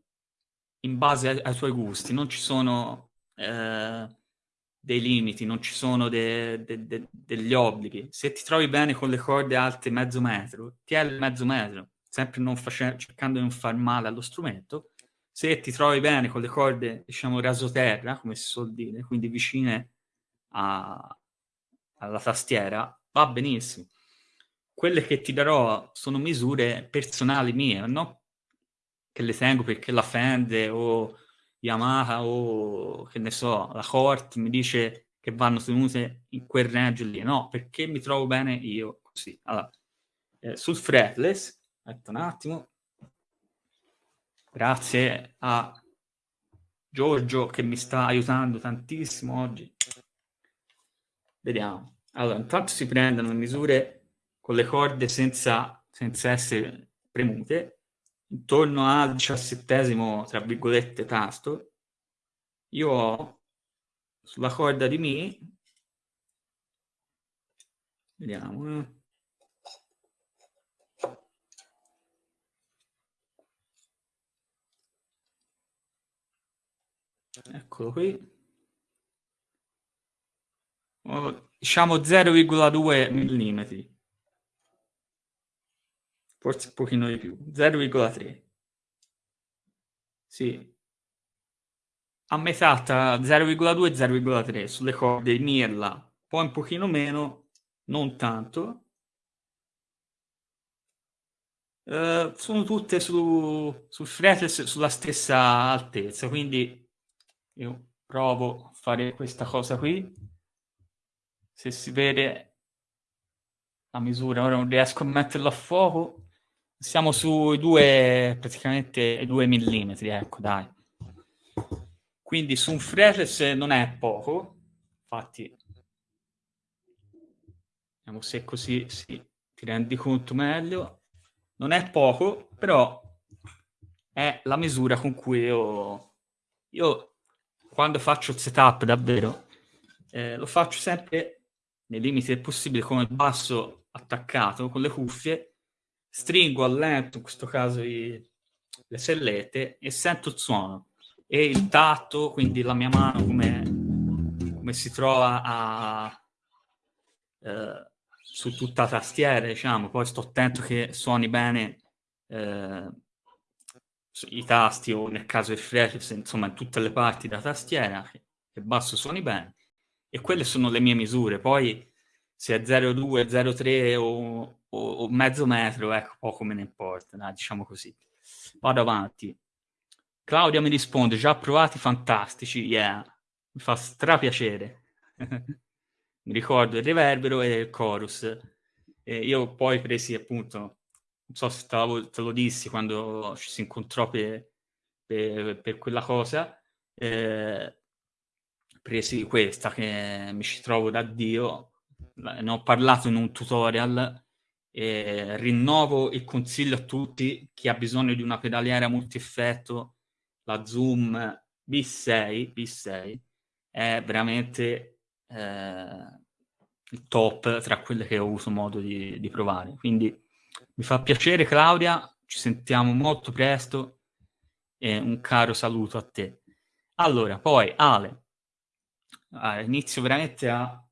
in base ai, ai, tuoi gusti. Non ci sono eh, dei limiti, non ci sono de, de, de, degli obblighi. Se ti trovi bene con le corde alte mezzo metro, ti è il mezzo metro sempre cercando di non far male allo strumento. Se ti trovi bene con le corde, diciamo, rasoterra, come si suol dire, quindi vicine a, alla tastiera, va benissimo. Quelle che ti darò sono misure personali mie, no? Che le tengo perché la Fende o Yamaha o che ne so, la Cort mi dice che vanno tenute in quel range lì. No, perché mi trovo bene io così. Allora, eh, sul fretless Aspetta un attimo. Grazie a Giorgio che mi sta aiutando tantissimo oggi. Vediamo. Allora, intanto si prendono misure con le corde senza, senza essere premute. intorno al diciassettesimo, tra virgolette, tasto, io ho sulla corda di Mi, vediamo, eh. Eccolo qui. Oh, diciamo 0,2 mm. Forse un pochino di più. 0,3. Sì. A metà tra 0,2 e 0,3 sulle corde Mirla. Poi un pochino meno, non tanto. Uh, sono tutte su, sul fretless sulla stessa altezza, quindi io provo a fare questa cosa qui. Se si vede la misura, ora non riesco a metterlo a fuoco. Siamo sui due, praticamente 2 mm, ecco, dai. Quindi su un fretless non è poco, infatti, vediamo se così sì, ti rendi conto meglio. Non è poco, però è la misura con cui io, io quando faccio il setup davvero, eh, lo faccio sempre nei limiti del possibile con il basso attaccato, con le cuffie, stringo a lento, in questo caso i, le sellette, e sento il suono. E il tatto, quindi la mia mano come, come si trova a, eh, su tutta la tastiera, diciamo, poi sto attento che suoni bene eh, i tasti o nel caso del fretless, insomma in tutte le parti della tastiera, che, basso suoni bene. E quelle sono le mie misure. Poi se è 0,2, 0,3 o, o, o, mezzo metro, ecco, poco me ne importa, dai, diciamo così. Vado avanti. Claudia mi risponde, già provati, fantastici, yeah, mi fa strapiacere. mi ricordo il riverbero e il chorus. E io poi presi appunto non so se te, te lo dissi quando ci si incontrò per, per, per quella cosa, eh, presi questa che mi ci trovo da Dio, ne ho parlato in un tutorial e rinnovo il consiglio a tutti chi ha bisogno di una pedaliera multi-effetto, la Zoom B6, B6 è veramente eh, il top tra quelle che ho avuto modo di, di provare. Quindi mi fa piacere Claudia, ci sentiamo molto presto e un caro saluto a te. Allora, poi Ale, ah, inizio veramente a...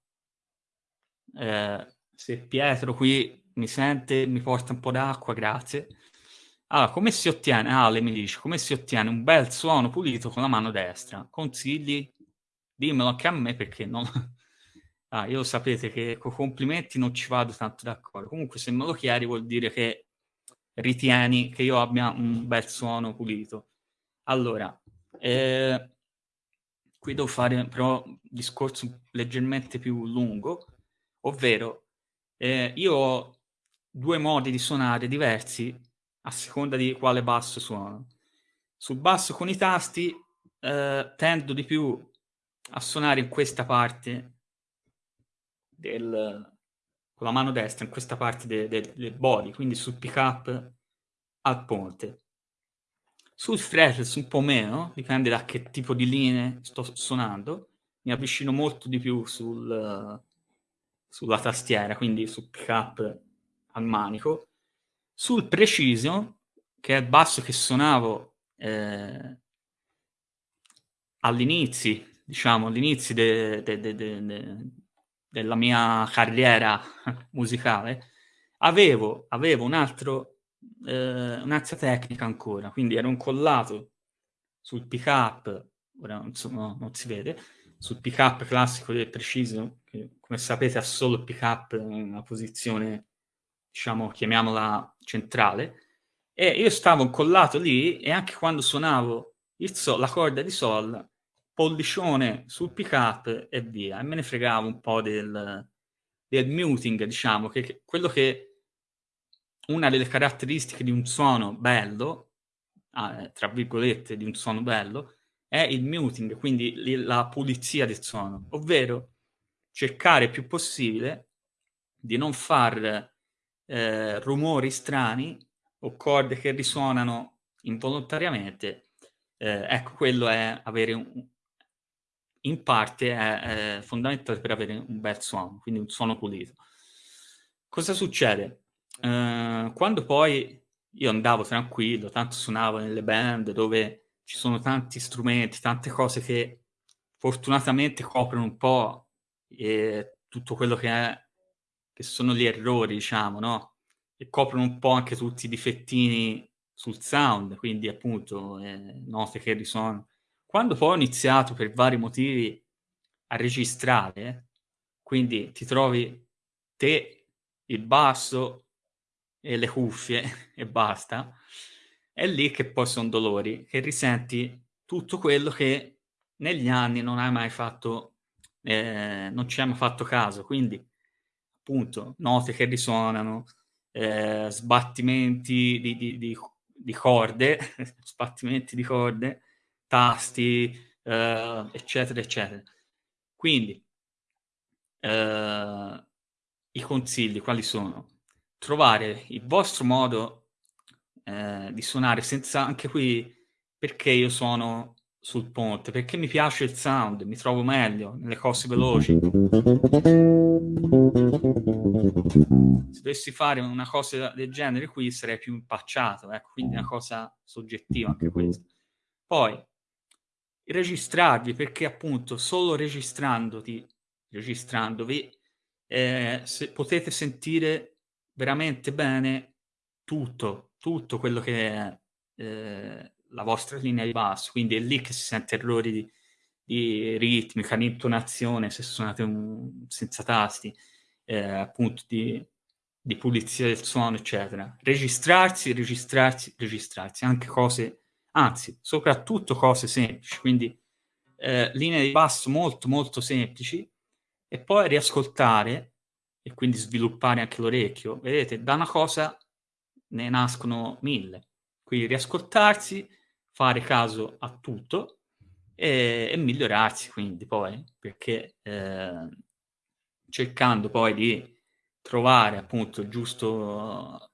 Eh, se Pietro qui mi sente, mi porta un po' d'acqua, grazie. Allora, come si ottiene, Ale mi dice, come si ottiene un bel suono pulito con la mano destra? Consigli? Dimmelo anche a me perché non... Ah, io sapete che con complimenti non ci vado tanto d'accordo. Comunque, se me lo chiedi, vuol dire che ritieni che io abbia un bel suono pulito. Allora, eh, qui devo fare però un discorso leggermente più lungo, ovvero eh, io ho due modi di suonare diversi a seconda di quale basso suono. Sul basso con i tasti eh, tendo di più a suonare in questa parte del, con la mano destra in questa parte del de, de body, quindi sul pick up al ponte. Sul fretless un po' meno, dipende da che tipo di linee sto suonando, mi avvicino molto di più sul, sulla tastiera, quindi sul pick up al manico. Sul preciso, che è il basso che suonavo eh, all'inizio, diciamo, all'inizio de, della mia carriera musicale, avevo, avevo un altro, eh, un'altra tecnica ancora, quindi ero incollato sul pick up, ora insomma, non si vede, sul pick up classico del preciso, che come sapete ha solo il pick up in una posizione, diciamo, chiamiamola centrale, e io stavo incollato lì e anche quando suonavo sol, la corda di sol, pollicione sul pick up e via. E me ne fregavo un po' del, del muting, diciamo, che, che quello che una delle caratteristiche di un suono bello, ah, tra virgolette, di un suono bello, è il muting, quindi la pulizia del suono, ovvero cercare più possibile di non far eh, rumori strani o corde che risuonano involontariamente, eh, ecco, quello è avere un, in parte è, è, fondamentale per avere un bel suono, quindi un suono pulito. Cosa succede? Eh, quando poi io andavo tranquillo, tanto suonavo nelle band dove ci sono tanti strumenti, tante cose che fortunatamente coprono un po' eh, tutto quello che, è, che sono gli errori, diciamo, no? E coprono un po' anche tutti i difettini sul sound, quindi appunto eh, note che risuonano. Quando poi ho iniziato per vari motivi a registrare, quindi ti trovi te, il basso e le cuffie e basta, è lì che poi sono dolori, che risenti tutto quello che negli anni non hai mai fatto, eh, non ci hai mai fatto caso, quindi appunto note che risuonano, eh, sbattimenti di, di, di, di, corde, sbattimenti di corde, tasti, eh, eccetera, eccetera. Quindi eh, i consigli quali sono? Trovare il vostro modo eh, di suonare senza anche qui perché io suono sul ponte, perché mi piace il sound, mi trovo meglio nelle cose veloci. Se dovessi fare una cosa del genere qui sarei più impacciato, ecco, quindi una cosa soggettiva anche questa. Poi, registrarvi, perché appunto solo registrandoti, registrandovi, eh, se potete sentire veramente bene tutto, tutto quello che è eh, la vostra linea di basso, quindi è lì che si sente errori di, di ritmica, di intonazione, se suonate un, senza tasti, eh, appunto di, di, pulizia del suono, eccetera. Registrarsi, registrarsi, registrarsi, anche cose, anzi, soprattutto cose semplici, quindi eh, linee di basso molto, molto semplici, e poi riascoltare, e quindi sviluppare anche l'orecchio. Vedete, da una cosa ne nascono mille. Quindi riascoltarsi, fare caso a tutto e, e migliorarsi quindi poi, perché eh, cercando poi di trovare appunto il giusto,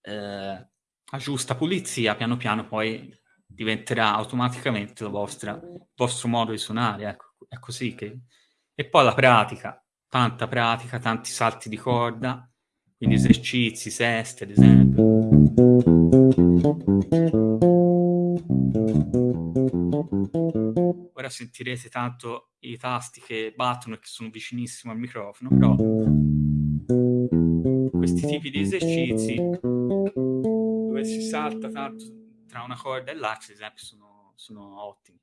eh, la giusta pulizia, piano piano poi diventerà automaticamente il vostro modo di suonare, ecco, è così che... E poi la pratica, tanta pratica, tanti salti di corda, quindi esercizi, seste ad esempio. Ora sentirete tanto i tasti che battono e che sono vicinissimo al microfono, però questi tipi di esercizi dove si salta tanto tra una corda e l'altra, esempio, sono, sono ottimi.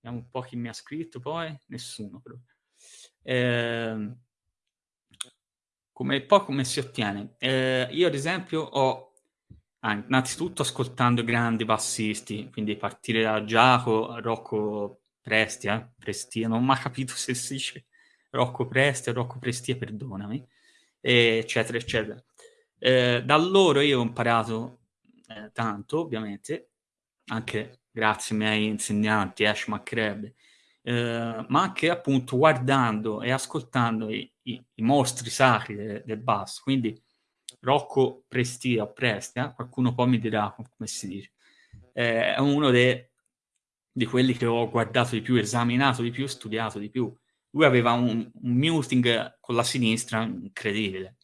Vediamo un po' chi mi ha scritto poi, nessuno però. Eh, come, poi come si ottiene? Eh, io ad esempio ho innanzitutto ascoltando grandi bassisti, quindi partire da Giacomo, Rocco Prestia, eh? Prestia, non ho mai capito se si dice Rocco Prestia, Rocco Prestia, perdonami, eccetera, eccetera. Eh, da loro io ho imparato eh, tanto, ovviamente, anche grazie ai miei insegnanti, Ash McCreb, eh, ma anche appunto guardando e ascoltando i, i, i mostri sacri de, del basso, quindi Rocco Prestia Prestia, qualcuno poi mi dirà come si dice, eh, è uno de, di quelli che ho guardato di più, esaminato di più, studiato di più. Lui aveva un, un muting con la sinistra incredibile,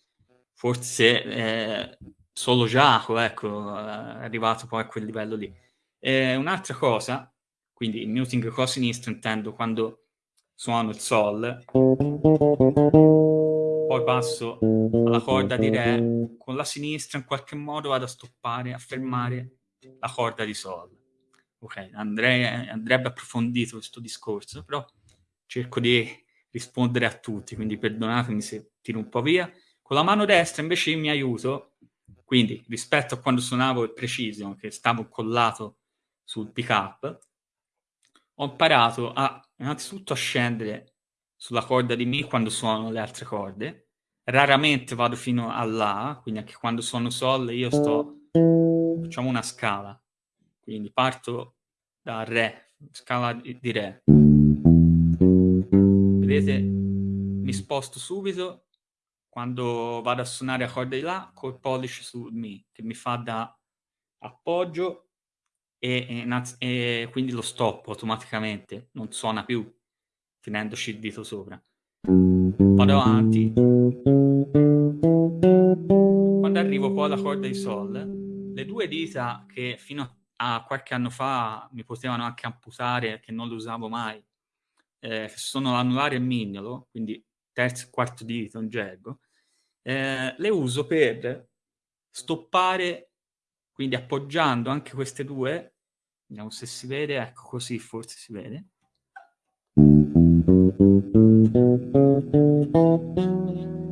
forse eh, solo Giacomo, ecco, è arrivato poi a quel livello lì. Eh, un'altra cosa, quindi il muting con la sinistra intendo quando suono il sol, poi passo alla corda di Re, con la sinistra in qualche modo vado a stoppare, a fermare la corda di Sol. Ok, andrei, andrebbe approfondito questo discorso, però cerco di rispondere a tutti, quindi perdonatemi se tiro un po' via. Con la mano destra invece mi aiuto, quindi rispetto a quando suonavo il Precision, che stavo collato sul pick up, ho imparato a innanzitutto a scendere sulla corda di Mi quando suono le altre corde. Raramente vado fino a La, quindi anche quando suono Sol io sto, facciamo una scala. Quindi parto da Re, scala di Re. Vedete, mi sposto subito quando vado a suonare a corda di La col pollice su Mi, che mi fa da appoggio e, e, e quindi lo stop automaticamente, non suona più tenendoci il dito sopra. Vado avanti. Quando arrivo poi alla corda di Sol, le due dita che fino a qualche anno fa mi potevano anche amputare, che non le usavo mai, eh, sono l'anulare e il mignolo, quindi terzo e quarto dito in gergo, eh, le uso per stoppare, quindi appoggiando anche queste due, vediamo se si vede, ecco così forse si vede.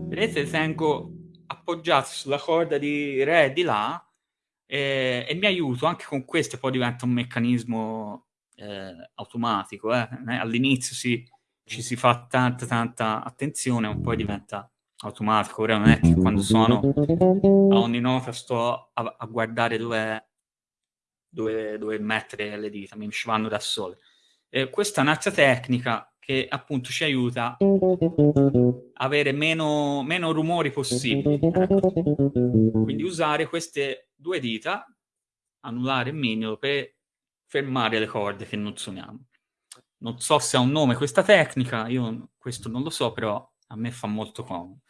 Vedete, tengo appoggiati sulla corda di Re di La e, e mi aiuto anche con questo, poi diventa un meccanismo eh, automatico. Eh. All'inizio ci si fa tanta tanta attenzione, poi diventa automatico. Ora non è che quando suono a ogni nota sto a, a guardare dove, dove, dove, mettere le dita, mi ci vanno da sole. Eh, questa è un'altra tecnica che appunto ci aiuta a avere meno, meno rumori possibili. Ecco. Quindi usare queste due dita, anulare e mignolo, per fermare le corde che non suoniamo. Non so se ha un nome questa tecnica, io questo non lo so, però a me fa molto comodo.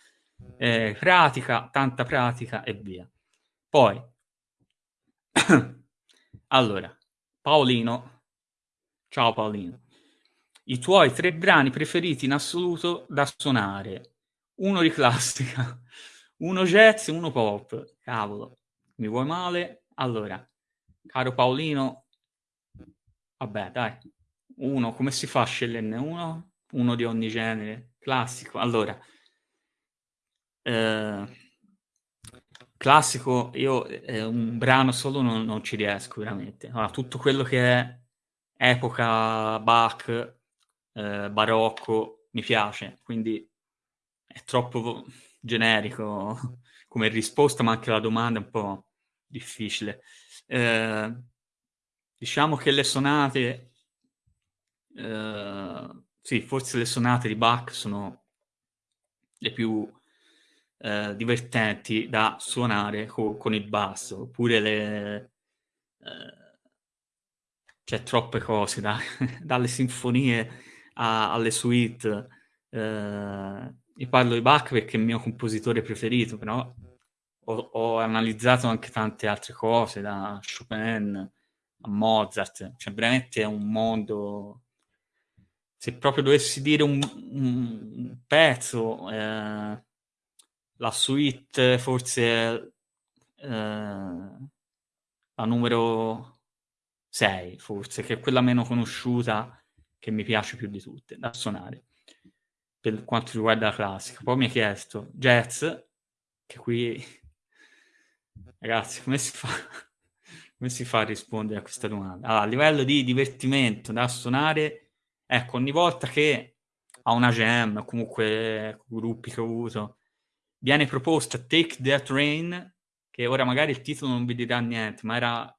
Eh, pratica, tanta pratica e via. Poi, allora, Paolino, ciao Paolino, i tuoi tre brani preferiti in assoluto da suonare, uno di classica, uno jazz e uno pop. Cavolo, mi vuoi male? Allora, caro Paolino, vabbè dai, uno, come si fa a sceglierne uno? Uno di ogni genere, classico. Allora, eh, classico, io eh, un brano solo non, non ci riesco veramente. Allora, tutto quello che è epoca Bach, eh, barocco, mi piace, quindi è troppo generico come risposta, ma anche la domanda è un po' difficile. Eh, diciamo che le sonate, eh, sì, forse le sonate di Bach sono le più eh, divertenti da suonare co- con il basso, oppure le... Eh, c'è troppe cose, da, dalle sinfonie a, alle suite. Eh, io parlo di Bach perché è il mio compositore preferito, però ho, ho, analizzato anche tante altre cose, da Chopin a Mozart, cioè veramente è un mondo... Se proprio dovessi dire un, un pezzo, eh, la suite forse eh, la numero 6, forse, che è quella meno conosciuta, che mi piace più di tutte, da suonare, per quanto riguarda la classica. Poi mi ha chiesto jazz, che qui, ragazzi, come si fa? come si fa a rispondere a questa domanda? Allora, a livello di divertimento da suonare, ecco, ogni volta che a una jam, comunque gruppi che ho avuto, viene proposta Take That Rain, che ora magari il titolo non vi dirà niente, ma era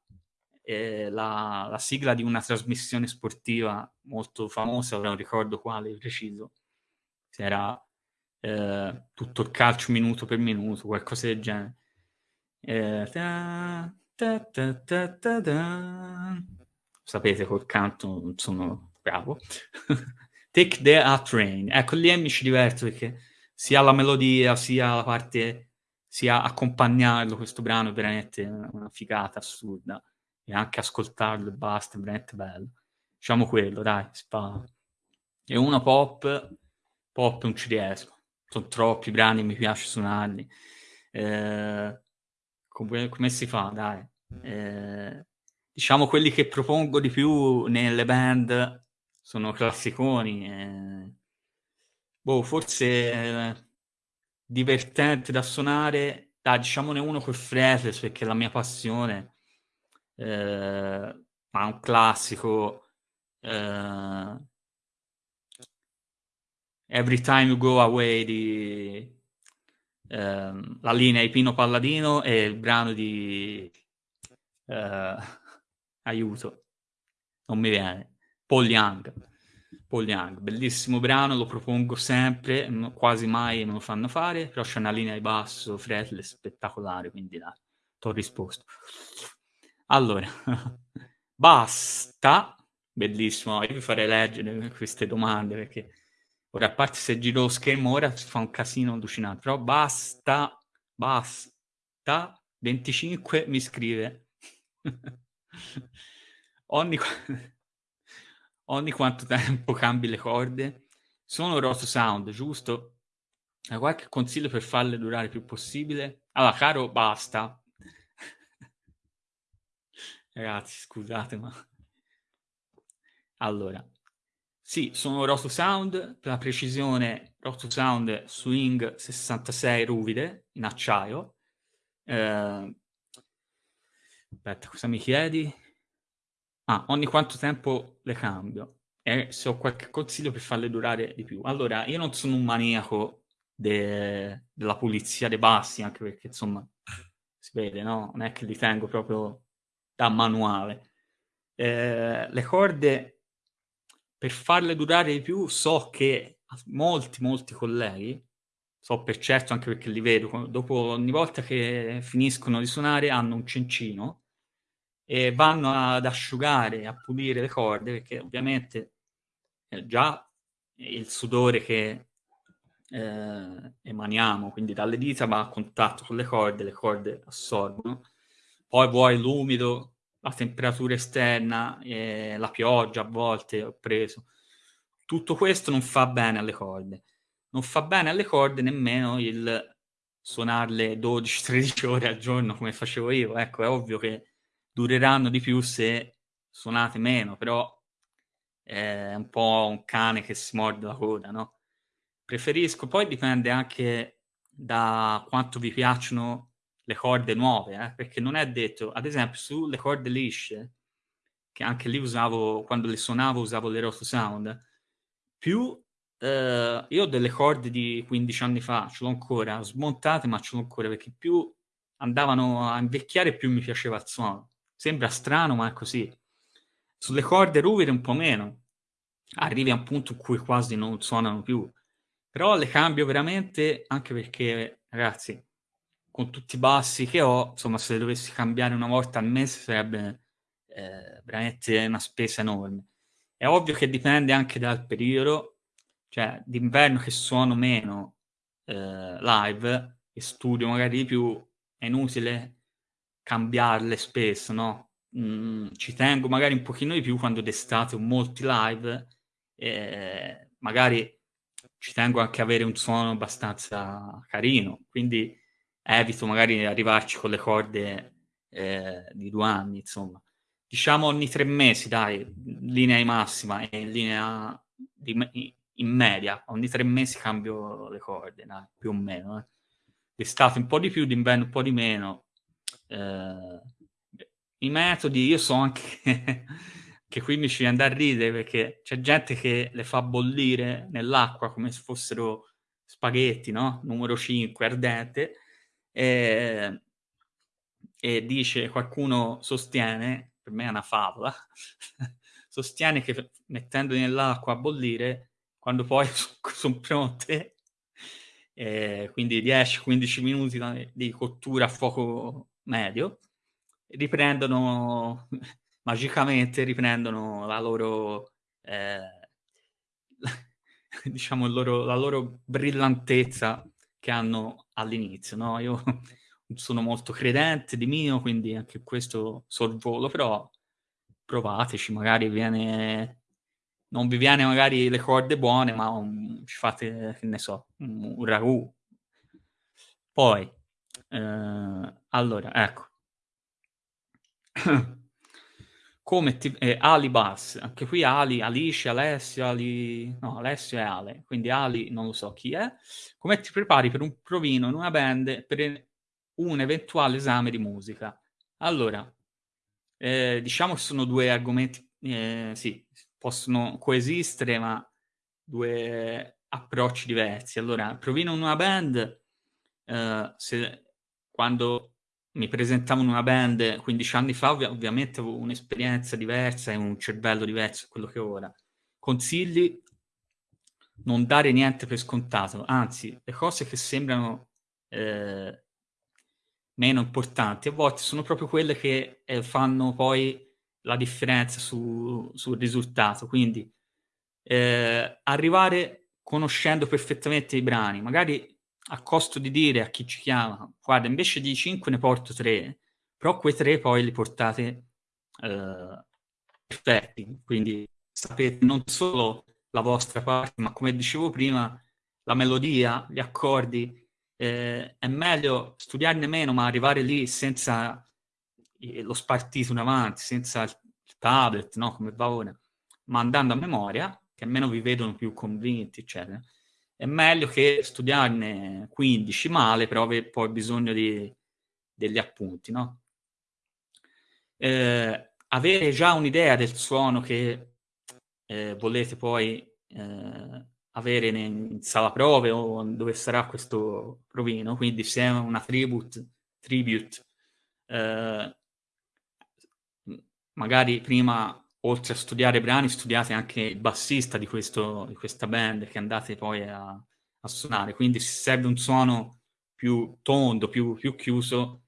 eh, la, la, sigla di una trasmissione sportiva molto famosa, non ricordo quale preciso, era eh, tutto il calcio minuto per minuto, qualcosa del genere. Eh, ta, ta, ta, Sapete, col canto non sono bravo. Take the A Train. Ecco, lì mi ci diverto perché sia la melodia, sia la parte, sia accompagnarlo, questo brano è veramente una figata assurda. E anche ascoltarlo e basta, è veramente bello. Diciamo quello, dai, spa. E uno pop, pop non ci riesco. Sono troppi brani, mi piace suonarli. Eh, come, come, si fa, dai? Eh, diciamo quelli che propongo di più nelle band sono classiconi. Eh, boh, forse eh, divertente da suonare, dai, diciamone uno con Fretless perché è la mia passione, eh, ma un classico. Eh, Every Time You Go Away di ehm, la linea di Pino Palladino e il brano di eh, aiuto, non mi viene, Paul Young. Paul Young, bellissimo brano, lo propongo sempre, quasi mai me lo fanno fare, però c'è una linea di basso fretless spettacolare, quindi dai, ti ho risposto. Allora, basta, bellissimo, io vi farei leggere queste domande perché ora a parte se giro lo schermo ora si fa un casino allucinante, però basta, basta, 25 mi scrive. ogni, ogni quanto tempo cambi le corde? Sono Roto Sound, giusto? Hai qualche consiglio per farle durare il più possibile? Allora, caro, basta. Ragazzi, scusate, ma... Allora, sì, sono Roto Sound, per la precisione Roto Sound Swing 66 ruvide, in acciaio. Eh, aspetta, cosa mi chiedi? Ah, ogni quanto tempo le cambio? E se ho qualche consiglio per farle durare di più. Allora, io non sono un maniaco de... della pulizia dei bassi, anche perché, insomma, si vede, no? Non è che li tengo proprio da manuale. Eh, le corde, per farle durare di più, so che molti, molti colleghi, so per certo anche perché li vedo, dopo ogni volta che finiscono di suonare hanno un cencino e vanno ad asciugare, a pulire le corde, perché ovviamente eh, già il sudore che eh, emaniamo, quindi dalle dita va a contatto con le corde, le corde assorbono, poi vuoi l'umido, la temperatura esterna, eh, la pioggia a volte ho preso. Tutto questo non fa bene alle corde. Non fa bene alle corde nemmeno il suonarle 12-13 ore al giorno come facevo io. Ecco, è ovvio che dureranno di più se suonate meno, però è un po' un cane che si morde la coda, no? Preferisco, poi dipende anche da quanto vi piacciono le corde nuove, eh? perché non è detto, ad esempio sulle corde lisce, che anche lì usavo, quando le suonavo usavo le Roto Sound, più eh, io ho delle corde di 15 anni fa, ce l'ho ancora, smontate ma ce l'ho ancora, perché più andavano a invecchiare più mi piaceva il suono. Sembra strano ma è così. Sulle corde ruvide un po' meno, arrivi a un punto in cui quasi non suonano più, però le cambio veramente anche perché, ragazzi, con tutti i bassi che ho, insomma, se dovessi cambiare una volta al mese sarebbe eh, veramente una spesa enorme. È ovvio che dipende anche dal periodo, cioè d'inverno che suono meno eh, live e studio magari di più, è inutile cambiarle spesso, no? Mm, ci tengo magari un pochino di più quando d'estate ho molti live, eh, magari ci tengo anche a avere un suono abbastanza carino, quindi evito magari di arrivarci con le corde eh, di due anni, insomma. Diciamo ogni tre mesi, dai, linea di massima e linea di, in media, ogni tre mesi cambio le corde, dai, più o meno. Eh. D'estate un po' di più, d'inverno un po' di meno. Eh, I metodi, io so anche che qui mi ci viene da ridere perché c'è gente che le fa bollire nell'acqua come se fossero spaghetti, no? Numero 5, ardente, e, e dice, qualcuno sostiene, per me è una favola, sostiene che mettendoli nell'acqua a bollire, quando poi sono pronte, eh, quindi 10-15 minuti di cottura a fuoco medio, riprendono, magicamente riprendono la loro, eh, diciamo, loro, la loro brillantezza che hanno all'inizio, no? Io sono molto credente di mio, quindi anche questo sorvolo, però provateci, magari viene... Non vi viene magari le corde buone, ma un, ci fate, che ne so, un, un ragù. Poi, eh, allora, ecco. come ti, eh, Ali Bass, anche qui Ali, Alice, Alessio, Ali, no, Alessio e Ale, quindi Ali non lo so chi è, come ti prepari per un provino in una band per un eventuale esame di musica? Allora, eh, diciamo che sono due argomenti, eh, sì, possono coesistere, ma due approcci diversi. Allora, provino in una band, eh, se, quando mi presentavo in una band 15 anni fa, ov- ovviamente avevo un'esperienza diversa e un cervello diverso da quello che ho ora. Consigli non dare niente per scontato, anzi, le cose che sembrano eh, meno importanti, a volte sono proprio quelle che eh, fanno poi la differenza su, sul risultato. Quindi eh, arrivare conoscendo perfettamente i brani, magari a costo di dire a chi ci chiama, guarda, invece di 5 ne porto 3, però quei 3 poi li portate eh, perfetti, quindi sapete non solo la vostra parte, ma come dicevo prima, la melodia, gli accordi, eh, è meglio studiarne meno, ma arrivare lì senza lo spartito in avanti, senza il tablet, no, come va ora, ma andando a memoria, che almeno vi vedono più convinti, eccetera. È meglio che studiarne 15 male, però poi bisogno di, degli appunti, no? Eh, avere già un'idea del suono che eh, volete poi eh, avere in, sala prove o dove sarà questo provino, quindi se è una tribute, tribute eh, magari prima oltre a studiare brani studiate anche il bassista di, questo, di questa band che andate poi a, a, suonare, quindi se serve un suono più tondo, più, più chiuso,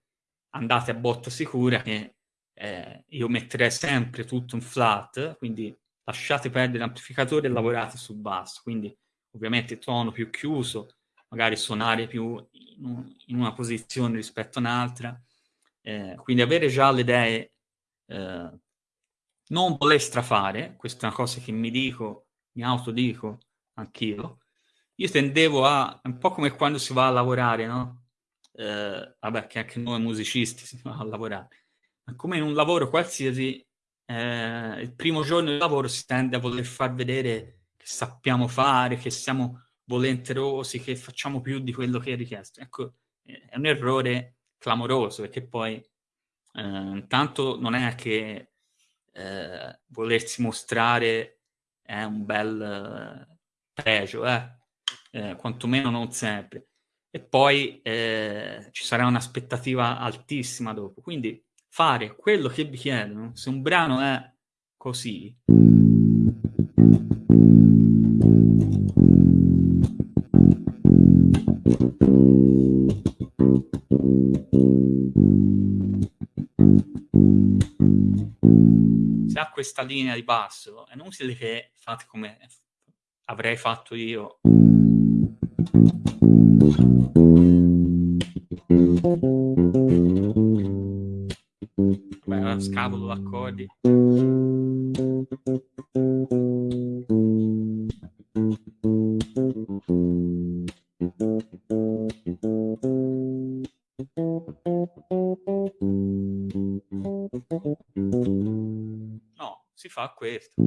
andate a botta sicura che eh, io metterei sempre tutto in flat, quindi lasciate perdere l'amplificatore e lavorate sul basso, quindi ovviamente tono più chiuso, magari suonare più in, un, in una posizione rispetto a un'altra, eh, quindi avere già le idee, eh, non voler strafare, questa è una cosa che mi dico, mi autodico anch'io, io tendevo a, un po' come quando si va a lavorare, no? Eh, vabbè, che anche noi musicisti si va a lavorare, ma come in un lavoro qualsiasi, eh, il primo giorno di lavoro si tende a voler far vedere che sappiamo fare, che siamo volenterosi, che facciamo più di quello che è richiesto. Ecco, è un errore clamoroso, perché poi intanto non è che eh, volersi mostrare è un bel eh, pregio, eh? eh? quantomeno non sempre. E poi eh, ci sarà un'aspettativa altissima dopo. Quindi fare quello che vi chiedono, se un brano è così, se ha questa linea di basso, è inutile che fate come avrei fatto io. Vabbè, scavolo d'accordi. Questo.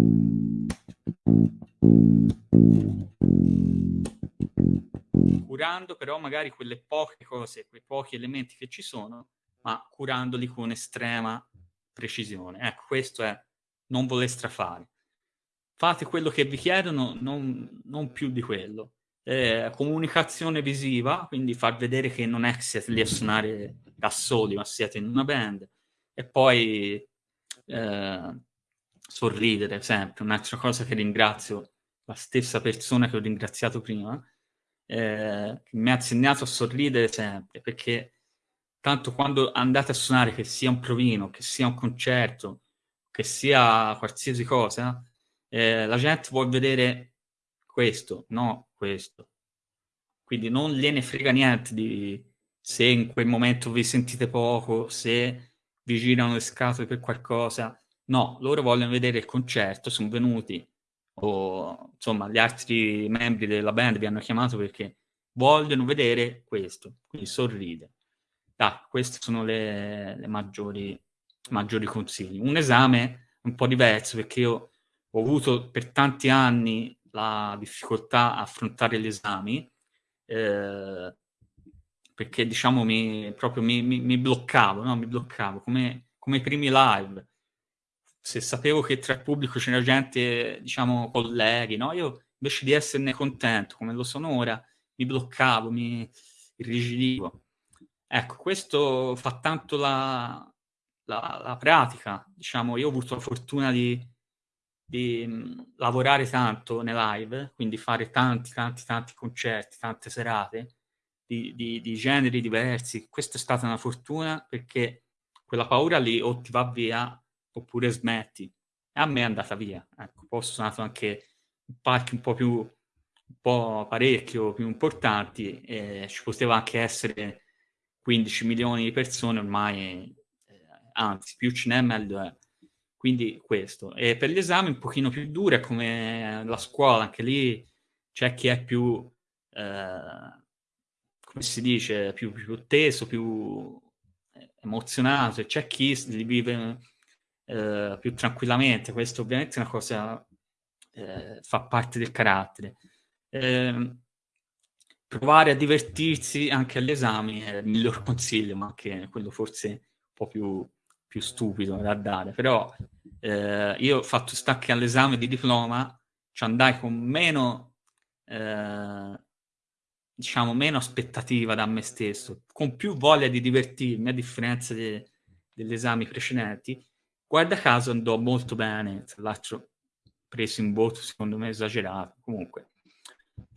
Curando però magari quelle poche cose, quei pochi elementi che ci sono, ma curandoli con estrema precisione. Ecco, questo è non voler strafare. Fate quello che vi chiedono, non, non più di quello. Eh, comunicazione visiva, quindi far vedere che non è che siete lì a suonare da soli, ma siete in una band. E poi eh, sorridere sempre. Un'altra cosa che ringrazio la stessa persona che ho ringraziato prima, eh, che mi ha insegnato a sorridere sempre, perché tanto quando andate a suonare, che sia un provino, che sia un concerto, che sia qualsiasi cosa, eh, la gente vuole vedere questo, no questo. Quindi non gliene frega niente di se in quel momento vi sentite poco, se vi girano le scatole per qualcosa. No, loro vogliono vedere il concerto, sono venuti, o insomma gli altri membri della band vi hanno chiamato perché vogliono vedere questo, quindi sorride. Ah, questi sono le, le maggiori, maggiori consigli. Un esame un po' diverso perché io ho avuto per tanti anni la difficoltà a affrontare gli esami eh, perché diciamo mi, proprio mi, mi, mi bloccavo, no? mi bloccavo come, come i primi live. Se sapevo che tra il pubblico c'era gente, diciamo, colleghi, no? Io invece di esserne contento, come lo sono ora, mi bloccavo, mi irrigidivo. Ecco, questo fa tanto la, la, la pratica, diciamo, io ho avuto la fortuna di, di mh, lavorare tanto nei live, quindi fare tanti, tanti, tanti concerti, tante serate, di, di, di, generi diversi. Questa è stata una fortuna perché quella paura lì o ti va via oppure smetti. E a me è andata via. Ecco, poi sono nato anche in parchi un po' più, un po' parecchio più importanti e ci poteva anche essere 15 milioni di persone ormai, eh, anzi più ce n'è meglio è. Quindi questo. E per gli esami un pochino più dure come la scuola, anche lì c'è chi è più, eh, come si dice, più, più teso, più emozionato e c'è chi li vive eh, più tranquillamente. Questo ovviamente è una cosa, eh, fa parte del carattere. Eh, provare a divertirsi anche agli esami è il miglior consiglio, ma anche quello forse un po' più più stupido da dare, però eh, io ho fatto stacchi all'esame di diploma, ci andai con meno, eh, diciamo, meno aspettativa da me stesso, con più voglia di divertirmi, a differenza de- degli esami precedenti. Guarda caso andò molto bene, tra l'altro preso in voto secondo me esagerato. Comunque,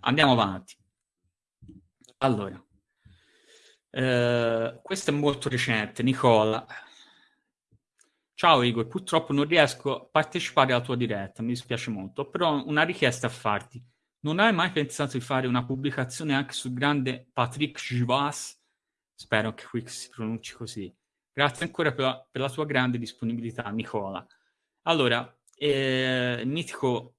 andiamo avanti. Allora, eh, questo è molto recente, Nicola. Ciao Igor, purtroppo non riesco a partecipare alla tua diretta, mi dispiace molto, però una richiesta a farti. Non hai mai pensato di fare una pubblicazione anche sul grande Patrick Givas? Spero che qui si pronunci così. Grazie ancora per la, per la tua grande disponibilità, Nicola. Allora, eh, il mitico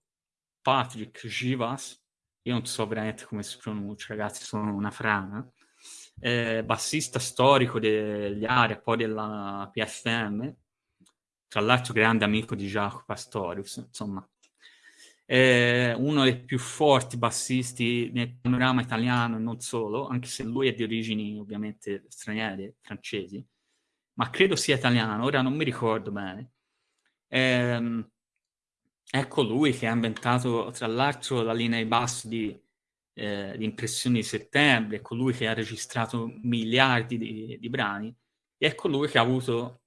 Patrick Givas, io non so veramente come si pronuncia, ragazzi, sono una frana, eh, bassista storico degli Aria, poi della PFM, tra l'altro grande amico di Jacopo Pastorius, insomma, è uno dei più forti bassisti nel panorama italiano e non solo, anche se lui è di origini ovviamente straniere, francesi, ma credo sia italiano, ora non mi ricordo bene. Ehm, ecco lui che ha inventato tra l'altro la linea di basso di, eh, di Impressioni di Settembre, ecco lui che ha registrato miliardi di, di brani, e ecco lui che ha avuto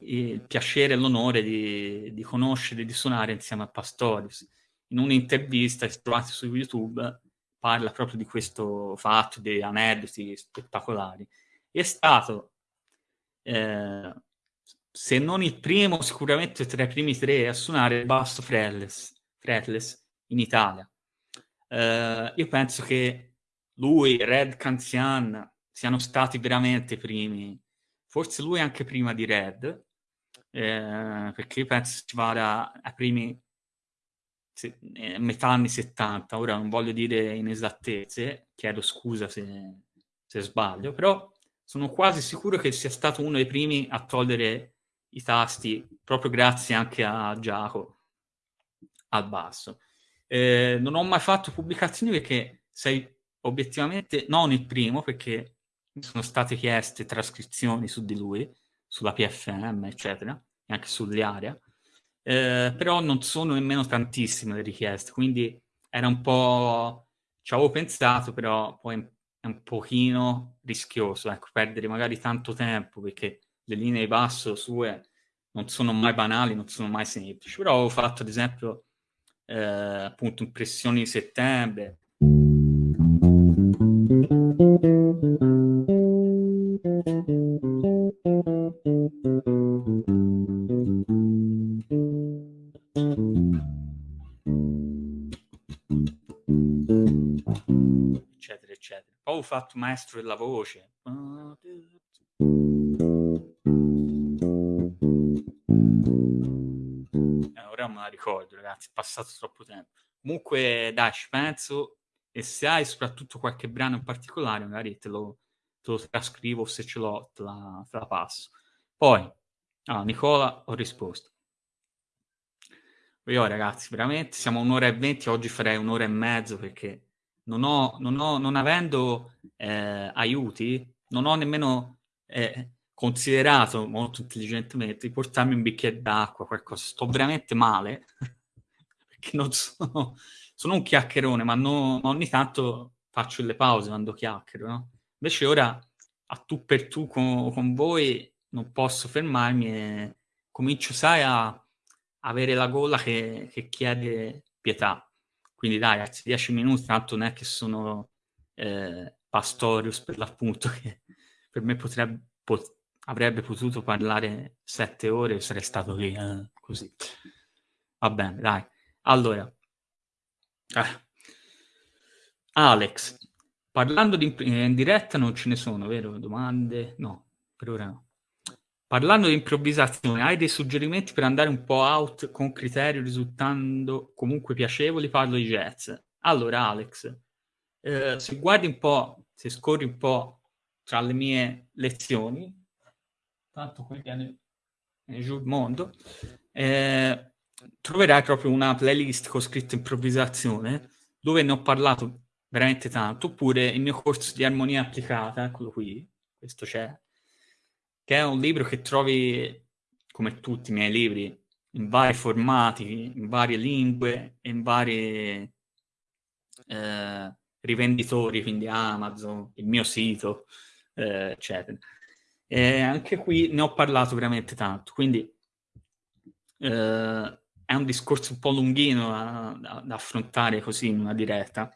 il piacere e l'onore di, di conoscere e di suonare insieme a Pastorius. In un'intervista che trovate su YouTube parla proprio di questo fatto, di aneddoti spettacolari. È stato, eh, se non il primo, sicuramente tra i primi tre a suonare il basso fretless, fretless in Italia. Eh, io penso che lui, Red Canzian, siano stati veramente i primi, forse lui anche prima di Red, eh, perché io penso si vada ai primi se, eh, metà anni 70, ora non voglio dire inesattezze, chiedo scusa se, se sbaglio, però sono quasi sicuro che sia stato uno dei primi a togliere i tasti, proprio grazie anche a Giacomo al basso. Eh, non ho mai fatto pubblicazioni perché sei obiettivamente non il primo, perché mi sono state chieste trascrizioni su di lui, sulla PFM, eccetera, e anche sull'area, eh, però non sono nemmeno tantissime le richieste, quindi era un po'... ci avevo pensato, però poi è un pochino rischioso, ecco, perdere magari tanto tempo, perché le linee di basso sue non sono mai banali, non sono mai semplici, però ho fatto ad esempio eh, appunto impressioni di settembre, fatto maestro della voce. Eh, ora me la ricordo, ragazzi, è passato troppo tempo. Comunque, dai, ci penso. E se hai soprattutto qualche brano in particolare, magari te lo, te lo trascrivo, se ce l'ho, te la, te la passo. Poi, ah, Nicola, ho risposto. Io ragazzi, veramente siamo un'ora e venti, oggi farei un'ora e mezzo perché non ho, non ho, non avendo eh, aiuti, non ho nemmeno eh, considerato molto intelligentemente di portarmi un bicchiere d'acqua, qualcosa. Sto veramente male perché non sono, sono un chiacchierone, ma, no, ma ogni tanto faccio le pause quando chiacchiero, no? Invece ora a tu per tu con, con voi non posso fermarmi e comincio, sai, a avere la gola che, che chiede pietà. Quindi dai, ragazzi, 10 minuti, tanto non è che sono eh, Pastorius per l'appunto, che per me potrebbe, pot, avrebbe potuto parlare sette ore e sarei stato lì, eh, così. Va bene, dai. Allora, eh. Alex, parlando di in diretta non ce ne sono, vero? Domande? No, per ora no. Parlando di improvvisazione, hai dei suggerimenti per andare un po' out con criterio risultando comunque piacevoli? Parlo di jazz. Allora, Alex, eh, se guardi un po', se scorri un po' tra le mie lezioni, tanto qui viene, giù il mondo, eh, troverai proprio una playlist con scritto improvvisazione dove ne ho parlato veramente tanto, oppure il mio corso di armonia applicata, eccolo qui, questo c'è, che è un libro che trovi, come tutti i miei libri, in vari formati, in varie lingue, in vari eh, rivenditori, quindi Amazon, il mio sito, eh, eccetera. E anche qui ne ho parlato veramente tanto, quindi eh, è un discorso un po' lunghino da, da, affrontare così in una diretta.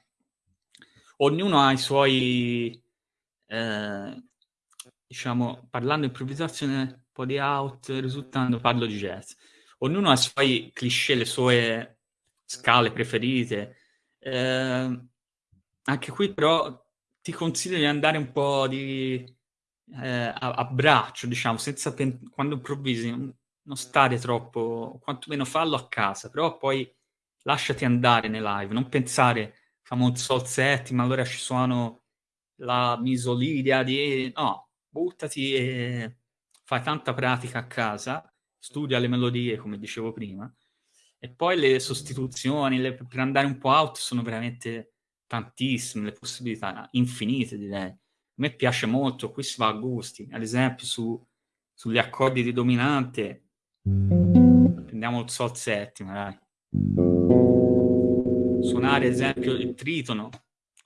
Ognuno ha i suoi, eh, diciamo, parlando improvvisazione, un po' di out, risultando parlo di jazz. Ognuno ha i suoi cliché, le sue scale preferite. Eh, anche qui però ti consiglio di andare un po' di, eh, a, a, braccio, diciamo, senza pen- quando improvvisi non stare troppo, quantomeno fallo a casa, però poi lasciati andare nei live, non pensare facciamo un sol settima, allora ci suono la misolidia di... no, buttati e fai tanta pratica a casa, studia le melodie, come dicevo prima, e poi le sostituzioni, le, per andare un po' out sono veramente tantissime, le possibilità infinite direi. A me piace molto, qui si va a gusti, ad esempio su, sugli accordi di dominante Prendiamo il sol settima, dai. Suonare, ad esempio, il tritono,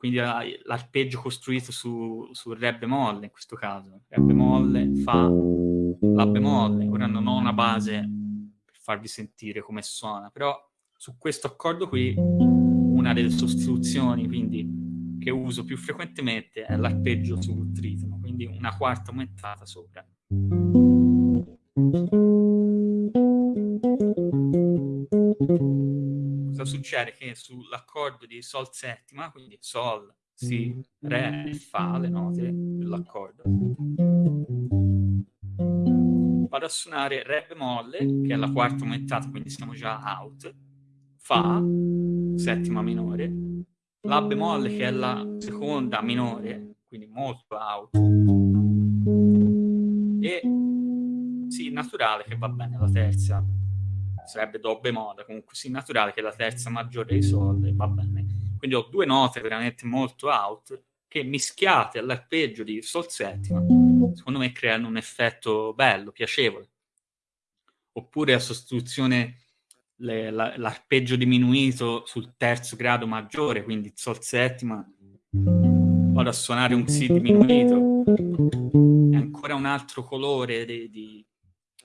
quindi l'arpeggio costruito su, su re bemolle, in questo caso. Re bemolle, fa, la bemolle. Ora non ho una base per farvi sentire come suona, però su questo accordo qui, una delle sostituzioni, quindi, che uso più frequentemente è l'arpeggio sul tritono, quindi una quarta aumentata sopra. Cosa succede? Che sull'accordo di Sol settima, quindi Sol, Si, Re e Fa, le note dell'accordo, vado a suonare Re bemolle, che è la quarta aumentata, quindi siamo già out, Fa, settima minore, La bemolle, che è la seconda minore, quindi molto out, e Si naturale, che va bene la terza sarebbe do bemolle, comunque sì naturale che è la terza maggiore dei soldi, va bene. Quindi ho due note veramente molto out che mischiate all'arpeggio di sol settima, secondo me creano un effetto bello, piacevole. Oppure a sostituzione le, la, l'arpeggio diminuito sul terzo grado maggiore, quindi sol settima, vado a suonare un si diminuito, è ancora un altro colore di, di,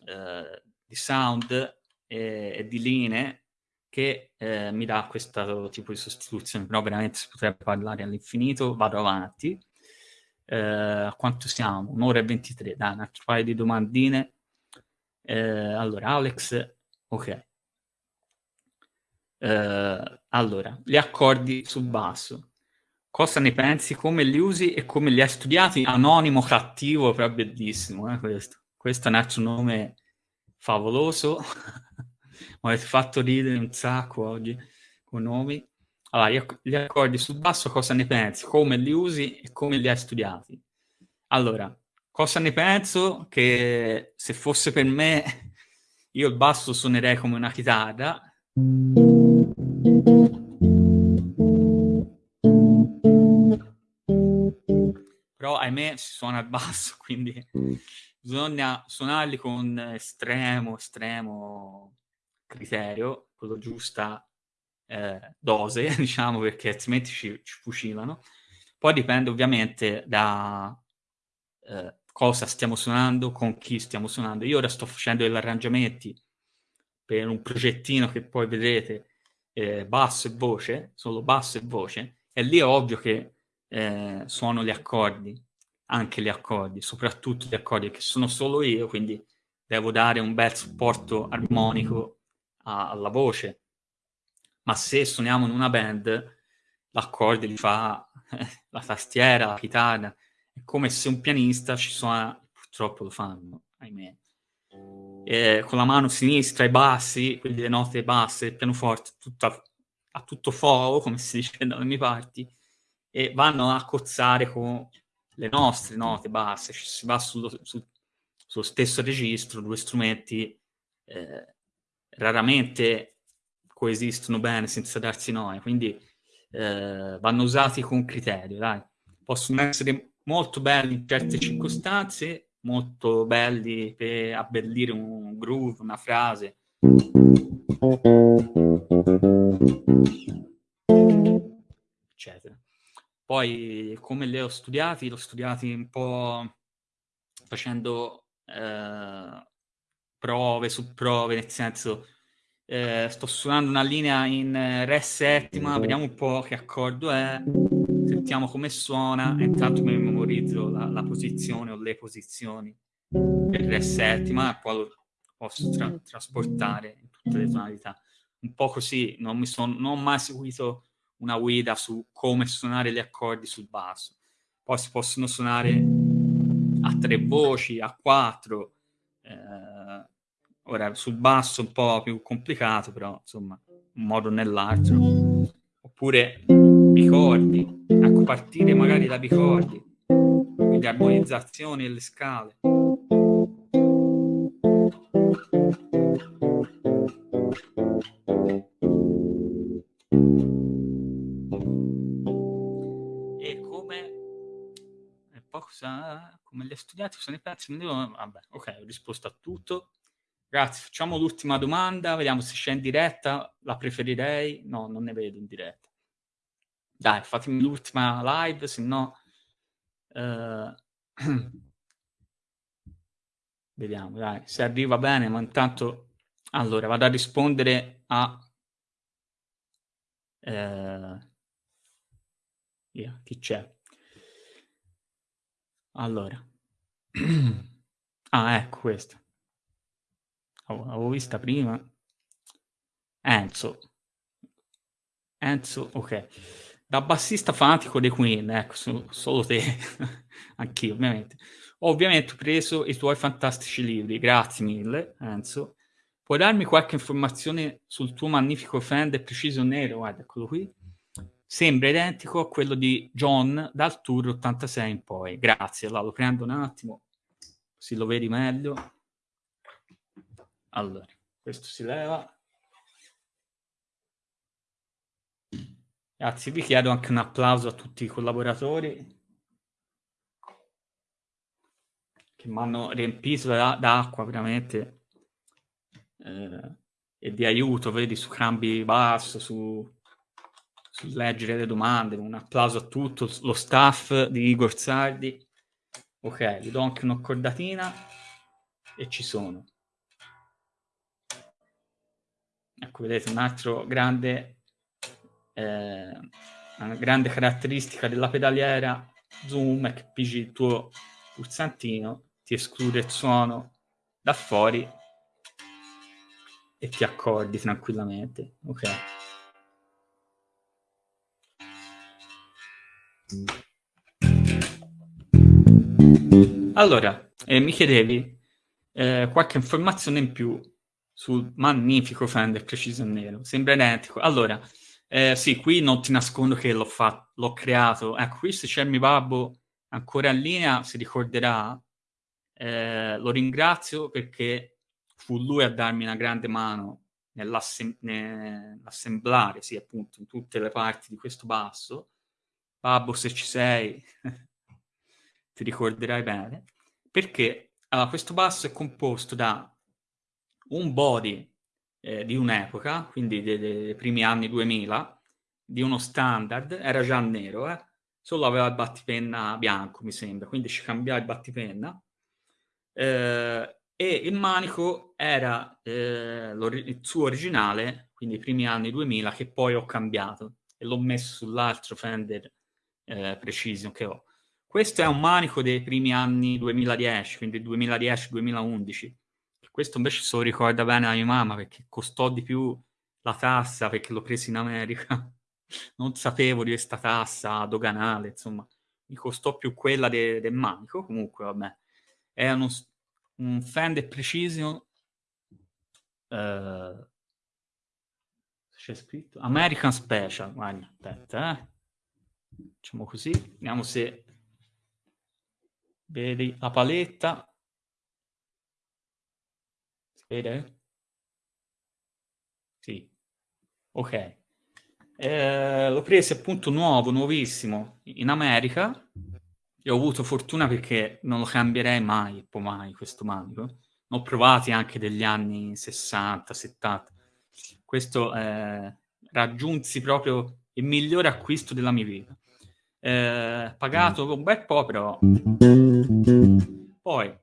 uh, di sound e, e di linee che eh, mi dà questo tipo di sostituzione, però veramente si potrebbe parlare all'infinito, vado avanti. Eh, quanto siamo? Un'ora e 23, dai, un altro paio di domandine. Eh, allora, Alex, ok. Eh, allora, gli accordi sul basso. Cosa ne pensi? Come li usi e come li hai studiati? Anonimo cattivo, però bellissimo, eh, questo. Questo è un altro nome favoloso. Mi avete fatto ridere un sacco oggi con nomi. Allora, gli accordi sul basso cosa ne pensi? Come li usi e come li hai studiati? Allora, cosa ne penso? Che se fosse per me, io il basso suonerei come una chitarra. Però ahimè si suona il basso, quindi bisogna suonarli con estremo, estremo criterio, con la giusta eh, dose, diciamo, perché altrimenti ci, ci, fucilano. Poi dipende ovviamente da eh, cosa stiamo suonando, con chi stiamo suonando. Io ora sto facendo degli arrangiamenti per un progettino che poi vedrete eh, basso e voce, solo basso e voce, e lì è ovvio che eh, suono gli accordi, anche gli accordi, soprattutto gli accordi che sono solo io, quindi devo dare un bel supporto armonico alla voce. Ma se suoniamo in una band, l'accordo li fa la tastiera, la chitarra, è come se un pianista ci suona, purtroppo lo fanno, ahimè. E con la mano sinistra i bassi, quindi le note basse, il pianoforte, tutta, a tutto fuoco, come si dice dalle mie parti, e vanno a cozzare con le nostre note basse, ci si va sullo, sul, sullo stesso registro, due strumenti eh, raramente coesistono bene senza darsi noia, quindi eh, vanno usati con criterio, dai. Possono essere molto belli in certe circostanze, molto belli per abbellire un groove, una frase. Eccetera. Poi come li ho studiati? L'ho studiati un po' facendo eh, prove su prove, nel senso eh, sto suonando una linea in Re settima, vediamo un po' che accordo è, sentiamo come suona intanto mi memorizzo la, la posizione o le posizioni del Re settima e poi lo posso tra trasportare in tutte le tonalità. Un po' così, non, mi son, non ho mai seguito una guida su come suonare gli accordi sul basso. Poi si possono suonare a tre voci, a quattro. Eh, ora sul basso un po' più complicato, però insomma, un modo o nell'altro. Oppure bicordi, ecco partire magari da bicordi, quindi armonizzazioni e le scale. cosa, come li hai studiati, sono i pezzi, devo... vabbè, ok, ho risposto a tutto. Grazie, facciamo l'ultima domanda, vediamo se c'è in diretta, la preferirei, no, non ne vedo in diretta. Dai, fatemi l'ultima live, se no... Uh... vediamo, dai, se arriva bene, ma intanto... Allora, vado a rispondere a... Uh... Yeah, chi c'è? Allora. ah, ecco questa. L'avevo vista prima. Enzo. Enzo, ok. Da bassista fanatico dei Queen, ecco, so, solo te. Anch'io, ovviamente. Ho ovviamente preso i tuoi fantastici libri. Grazie mille, Enzo. Puoi darmi qualche informazione sul tuo magnifico Fender Precision Nero? Guarda, eccolo qui sembra identico a quello di John dal tour 86 in poi. Grazie, allora lo prendo un attimo, così lo vedi meglio. Allora, questo si leva. Grazie, vi chiedo anche un applauso a tutti i collaboratori che mi hanno riempito d'acqua veramente eh, e di aiuto, vedi, su Crambi Basso, su sul leggere le domande. Un applauso a tutto lo staff di Igor Sardi. Ok, gli do anche un'accordatina e ci sono. Ecco, vedete, un altro grande, eh, una grande caratteristica della pedaliera zoom è che pigi il tuo pulsantino, ti esclude il suono da fuori e ti accordi tranquillamente. Ok. Allora, eh, mi chiedevi eh, qualche informazione in più sul magnifico Fender Precision Nero. Sembra identico. Allora, eh, sì, qui non ti nascondo che l'ho, fatto, l'ho creato. Ecco, qui se c'è il mio babbo ancora in linea, si ricorderà. Eh, lo ringrazio perché fu lui a darmi una grande mano nell'assemblare, sì, appunto, in tutte le parti di questo basso Babbo, se ci sei, ti ricorderai bene, perché allora, questo basso è composto da un body eh, di un'epoca, quindi dei, dei, primi anni 2000, di uno standard, era già nero, eh? solo aveva il battipenna bianco, mi sembra, quindi ci cambiava il battipenna. Eh, e il manico era eh, il suo originale, quindi i primi anni 2000, che poi ho cambiato e l'ho messo sull'altro Fender eh, Precision che ho. Questo è un manico dei primi anni 2010, quindi 2010-2011. Questo invece se lo ricorda bene la mia mamma perché costò di più la tassa perché l'ho preso in America. non sapevo di questa tassa doganale, insomma, mi costò più quella de- del manico. Comunque, vabbè, è uno, un Fender Precision. Uh, c'è scritto American Special. Guarda, aspetta, eh. Facciamo così, vediamo se vedi la paletta. Vede? Sì. Ok. Eh, l'ho preso appunto nuovo, nuovissimo, in America e ho avuto fortuna perché non lo cambierei mai, poi mai questo manico. Ne ho provati anche degli anni 60, 70. Questo eh, raggiunsi proprio il migliore acquisto della mia vita. Eh, pagato un bel po', però. Poi,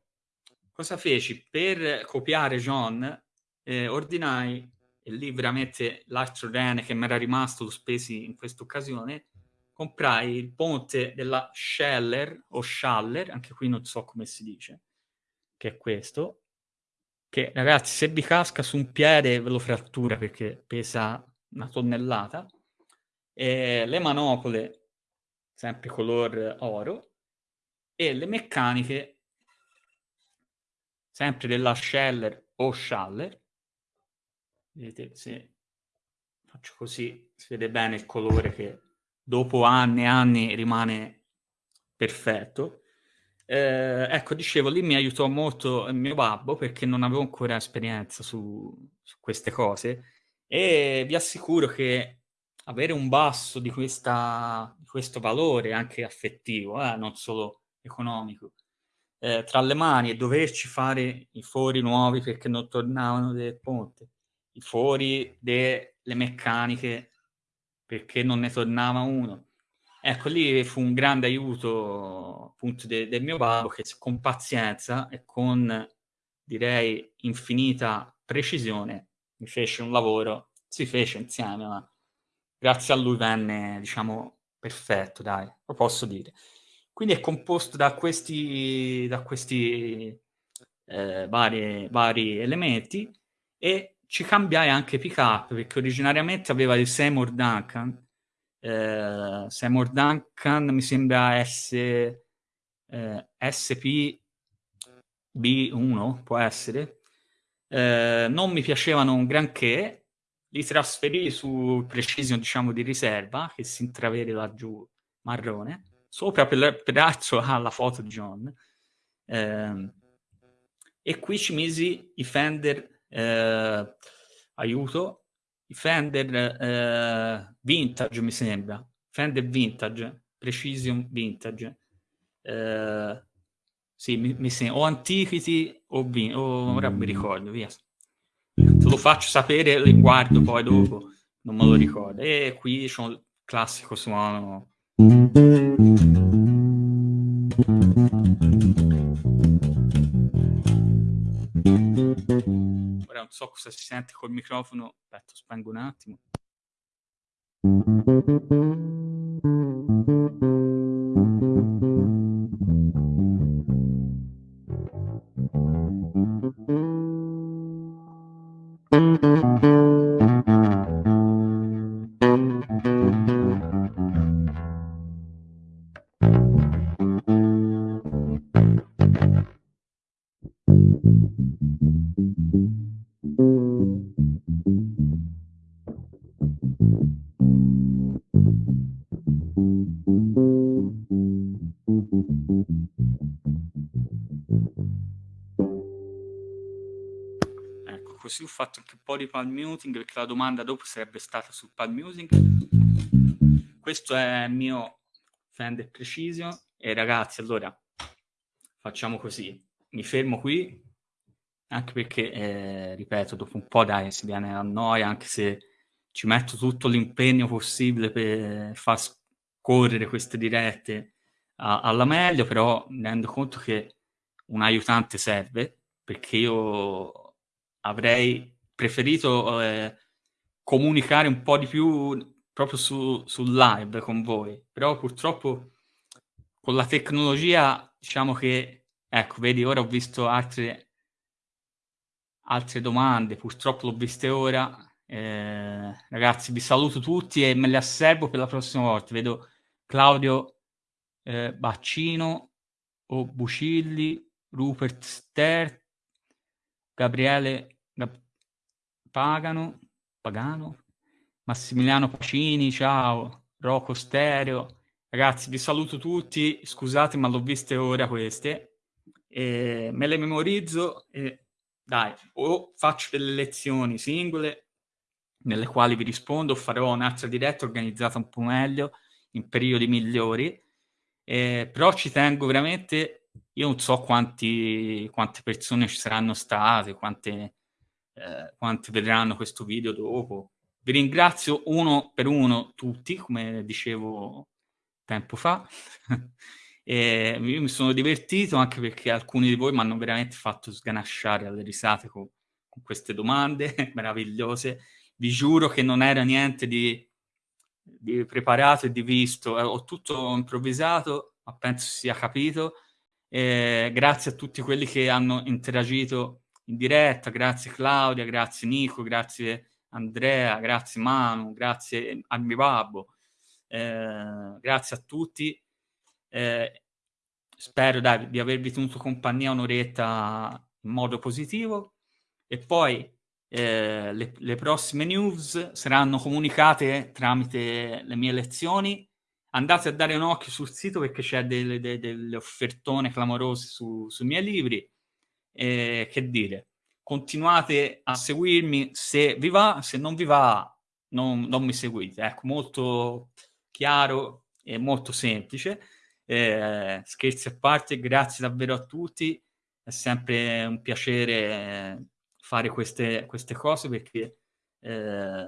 cosa feci? Per copiare John, eh, ordinai e lì veramente l'altro rene che mi era rimasto, lo spesi in questa occasione, comprai il ponte della Scheller o Schaller, anche qui non so come si dice, che è questo, che ragazzi se vi casca su un piede ve lo frattura perché pesa una tonnellata, e le manopole sempre color oro e le meccaniche sempre della Scheller o Schaller Vedete, se faccio così, si vede bene il colore che dopo anni e anni rimane perfetto. Eh, ecco, dicevo, lì mi aiutò molto il mio babbo perché non avevo ancora esperienza su, su queste cose e vi assicuro che avere un basso di, questa, di questo valore anche affettivo, eh, non solo economico, eh, tra le mani e doverci fare i fori nuovi perché non tornavano del ponte, i fori delle meccaniche perché non ne tornava uno. Ecco, lì fu un grande aiuto appunto de- del mio babbo che con pazienza e con direi infinita precisione mi fece un lavoro, si fece insieme, ma grazie a lui venne, diciamo, perfetto, dai, lo posso dire. Quindi è composto da questi, da questi eh, vari, vari elementi e ci cambiai anche pick up perché originariamente aveva il Seymour Duncan. Eh, Seymour Duncan mi sembra S, eh, SP-B1 può essere. Eh, non mi piacevano un granché. Li trasferì su Precision diciamo di riserva che si intravede laggiù marrone sopra per, peraltro ha la foto di John eh, e qui ci misi i Fender eh, aiuto, Fender eh, Vintage mi sembra, Fender Vintage, Precision Vintage, eh, sì, mi, mi sembra, o Antiquity o, vin- o ora mi ricordo, via. Te lo faccio sapere, li guardo poi dopo, non me lo ricordo. E qui c'è un classico suono. Non so cosa si sente col microfono. Aspetta, spengo un attimo. Così ho fatto anche un po' di palm muting perché la domanda dopo sarebbe stata sul palm muting. Questo è il mio Fender Precision e ragazzi allora facciamo così, mi fermo qui anche perché eh, ripeto dopo un po' dai si viene a noia anche se ci metto tutto l'impegno possibile per far scorrere queste dirette a, alla meglio però mi rendo conto che un aiutante serve perché io avrei preferito eh, comunicare un po' di più proprio su, sul live con voi, però purtroppo con la tecnologia diciamo che, ecco, vedi, ora ho visto altre, altre domande, purtroppo l'ho viste ora. Eh, ragazzi, vi saluto tutti e me le asservo per la prossima volta. Vedo Claudio eh, Baccino o Bucilli, Rupert Ster, Gabriele Gab- Pagano, Pagano, Massimiliano Pacini, ciao, Rocco Stereo. Ragazzi, vi saluto tutti, scusate ma l'ho viste ora queste, e me le memorizzo e dai, o faccio delle lezioni singole nelle quali vi rispondo, farò un'altra diretta organizzata un po' meglio, in periodi migliori, eh, però ci tengo veramente, io non so quanti, quante persone ci saranno state, quante, eh, quante vedranno questo video dopo. Vi ringrazio uno per uno tutti, come dicevo tempo fa. e io mi sono divertito anche perché alcuni di voi mi hanno veramente fatto sganasciare alle risate con, con queste domande meravigliose. Vi giuro che non era niente di, di preparato e di visto, eh, ho tutto improvvisato, ma penso sia capito. Eh, grazie a tutti quelli che hanno interagito in diretta, grazie Claudia, grazie Nico, grazie Andrea, grazie Manu, grazie al mio babbo. Eh, grazie a tutti. Eh, spero dai, di avervi tenuto compagnia un'oretta in modo positivo e poi eh, le, le, prossime news saranno comunicate tramite le mie lezioni. Andate a dare un occhio sul sito perché c'è delle, delle, delle offertone clamorose su, sui miei libri. Eh, che dire, continuate a seguirmi se vi va, se non vi va non, non mi seguite. Ecco, molto chiaro e molto semplice. Eh, scherzi a parte, grazie davvero a tutti, è sempre un piacere fare queste, queste cose perché eh,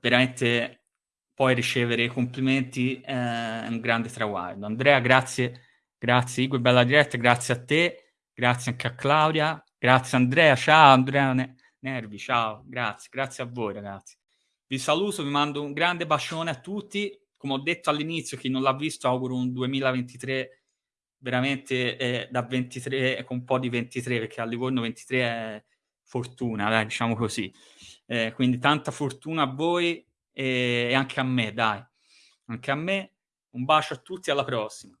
veramente poi ricevere i complimenti è un grande traguardo. Andrea, grazie, grazie Igor, bella diretta, grazie a te, grazie anche a Claudia, grazie Andrea, ciao Andrea Nervi, ciao, grazie, grazie a voi ragazzi. Vi saluto, vi mando un grande bacione a tutti. Come ho detto all'inizio, chi non l'ha visto auguro un 2023 veramente eh, da 23 con un po' di 23 perché a Livorno 23 è fortuna, dai, diciamo così. Eh, quindi tanta fortuna a voi e, anche a me, dai. Anche a me. Un bacio a tutti, alla prossima.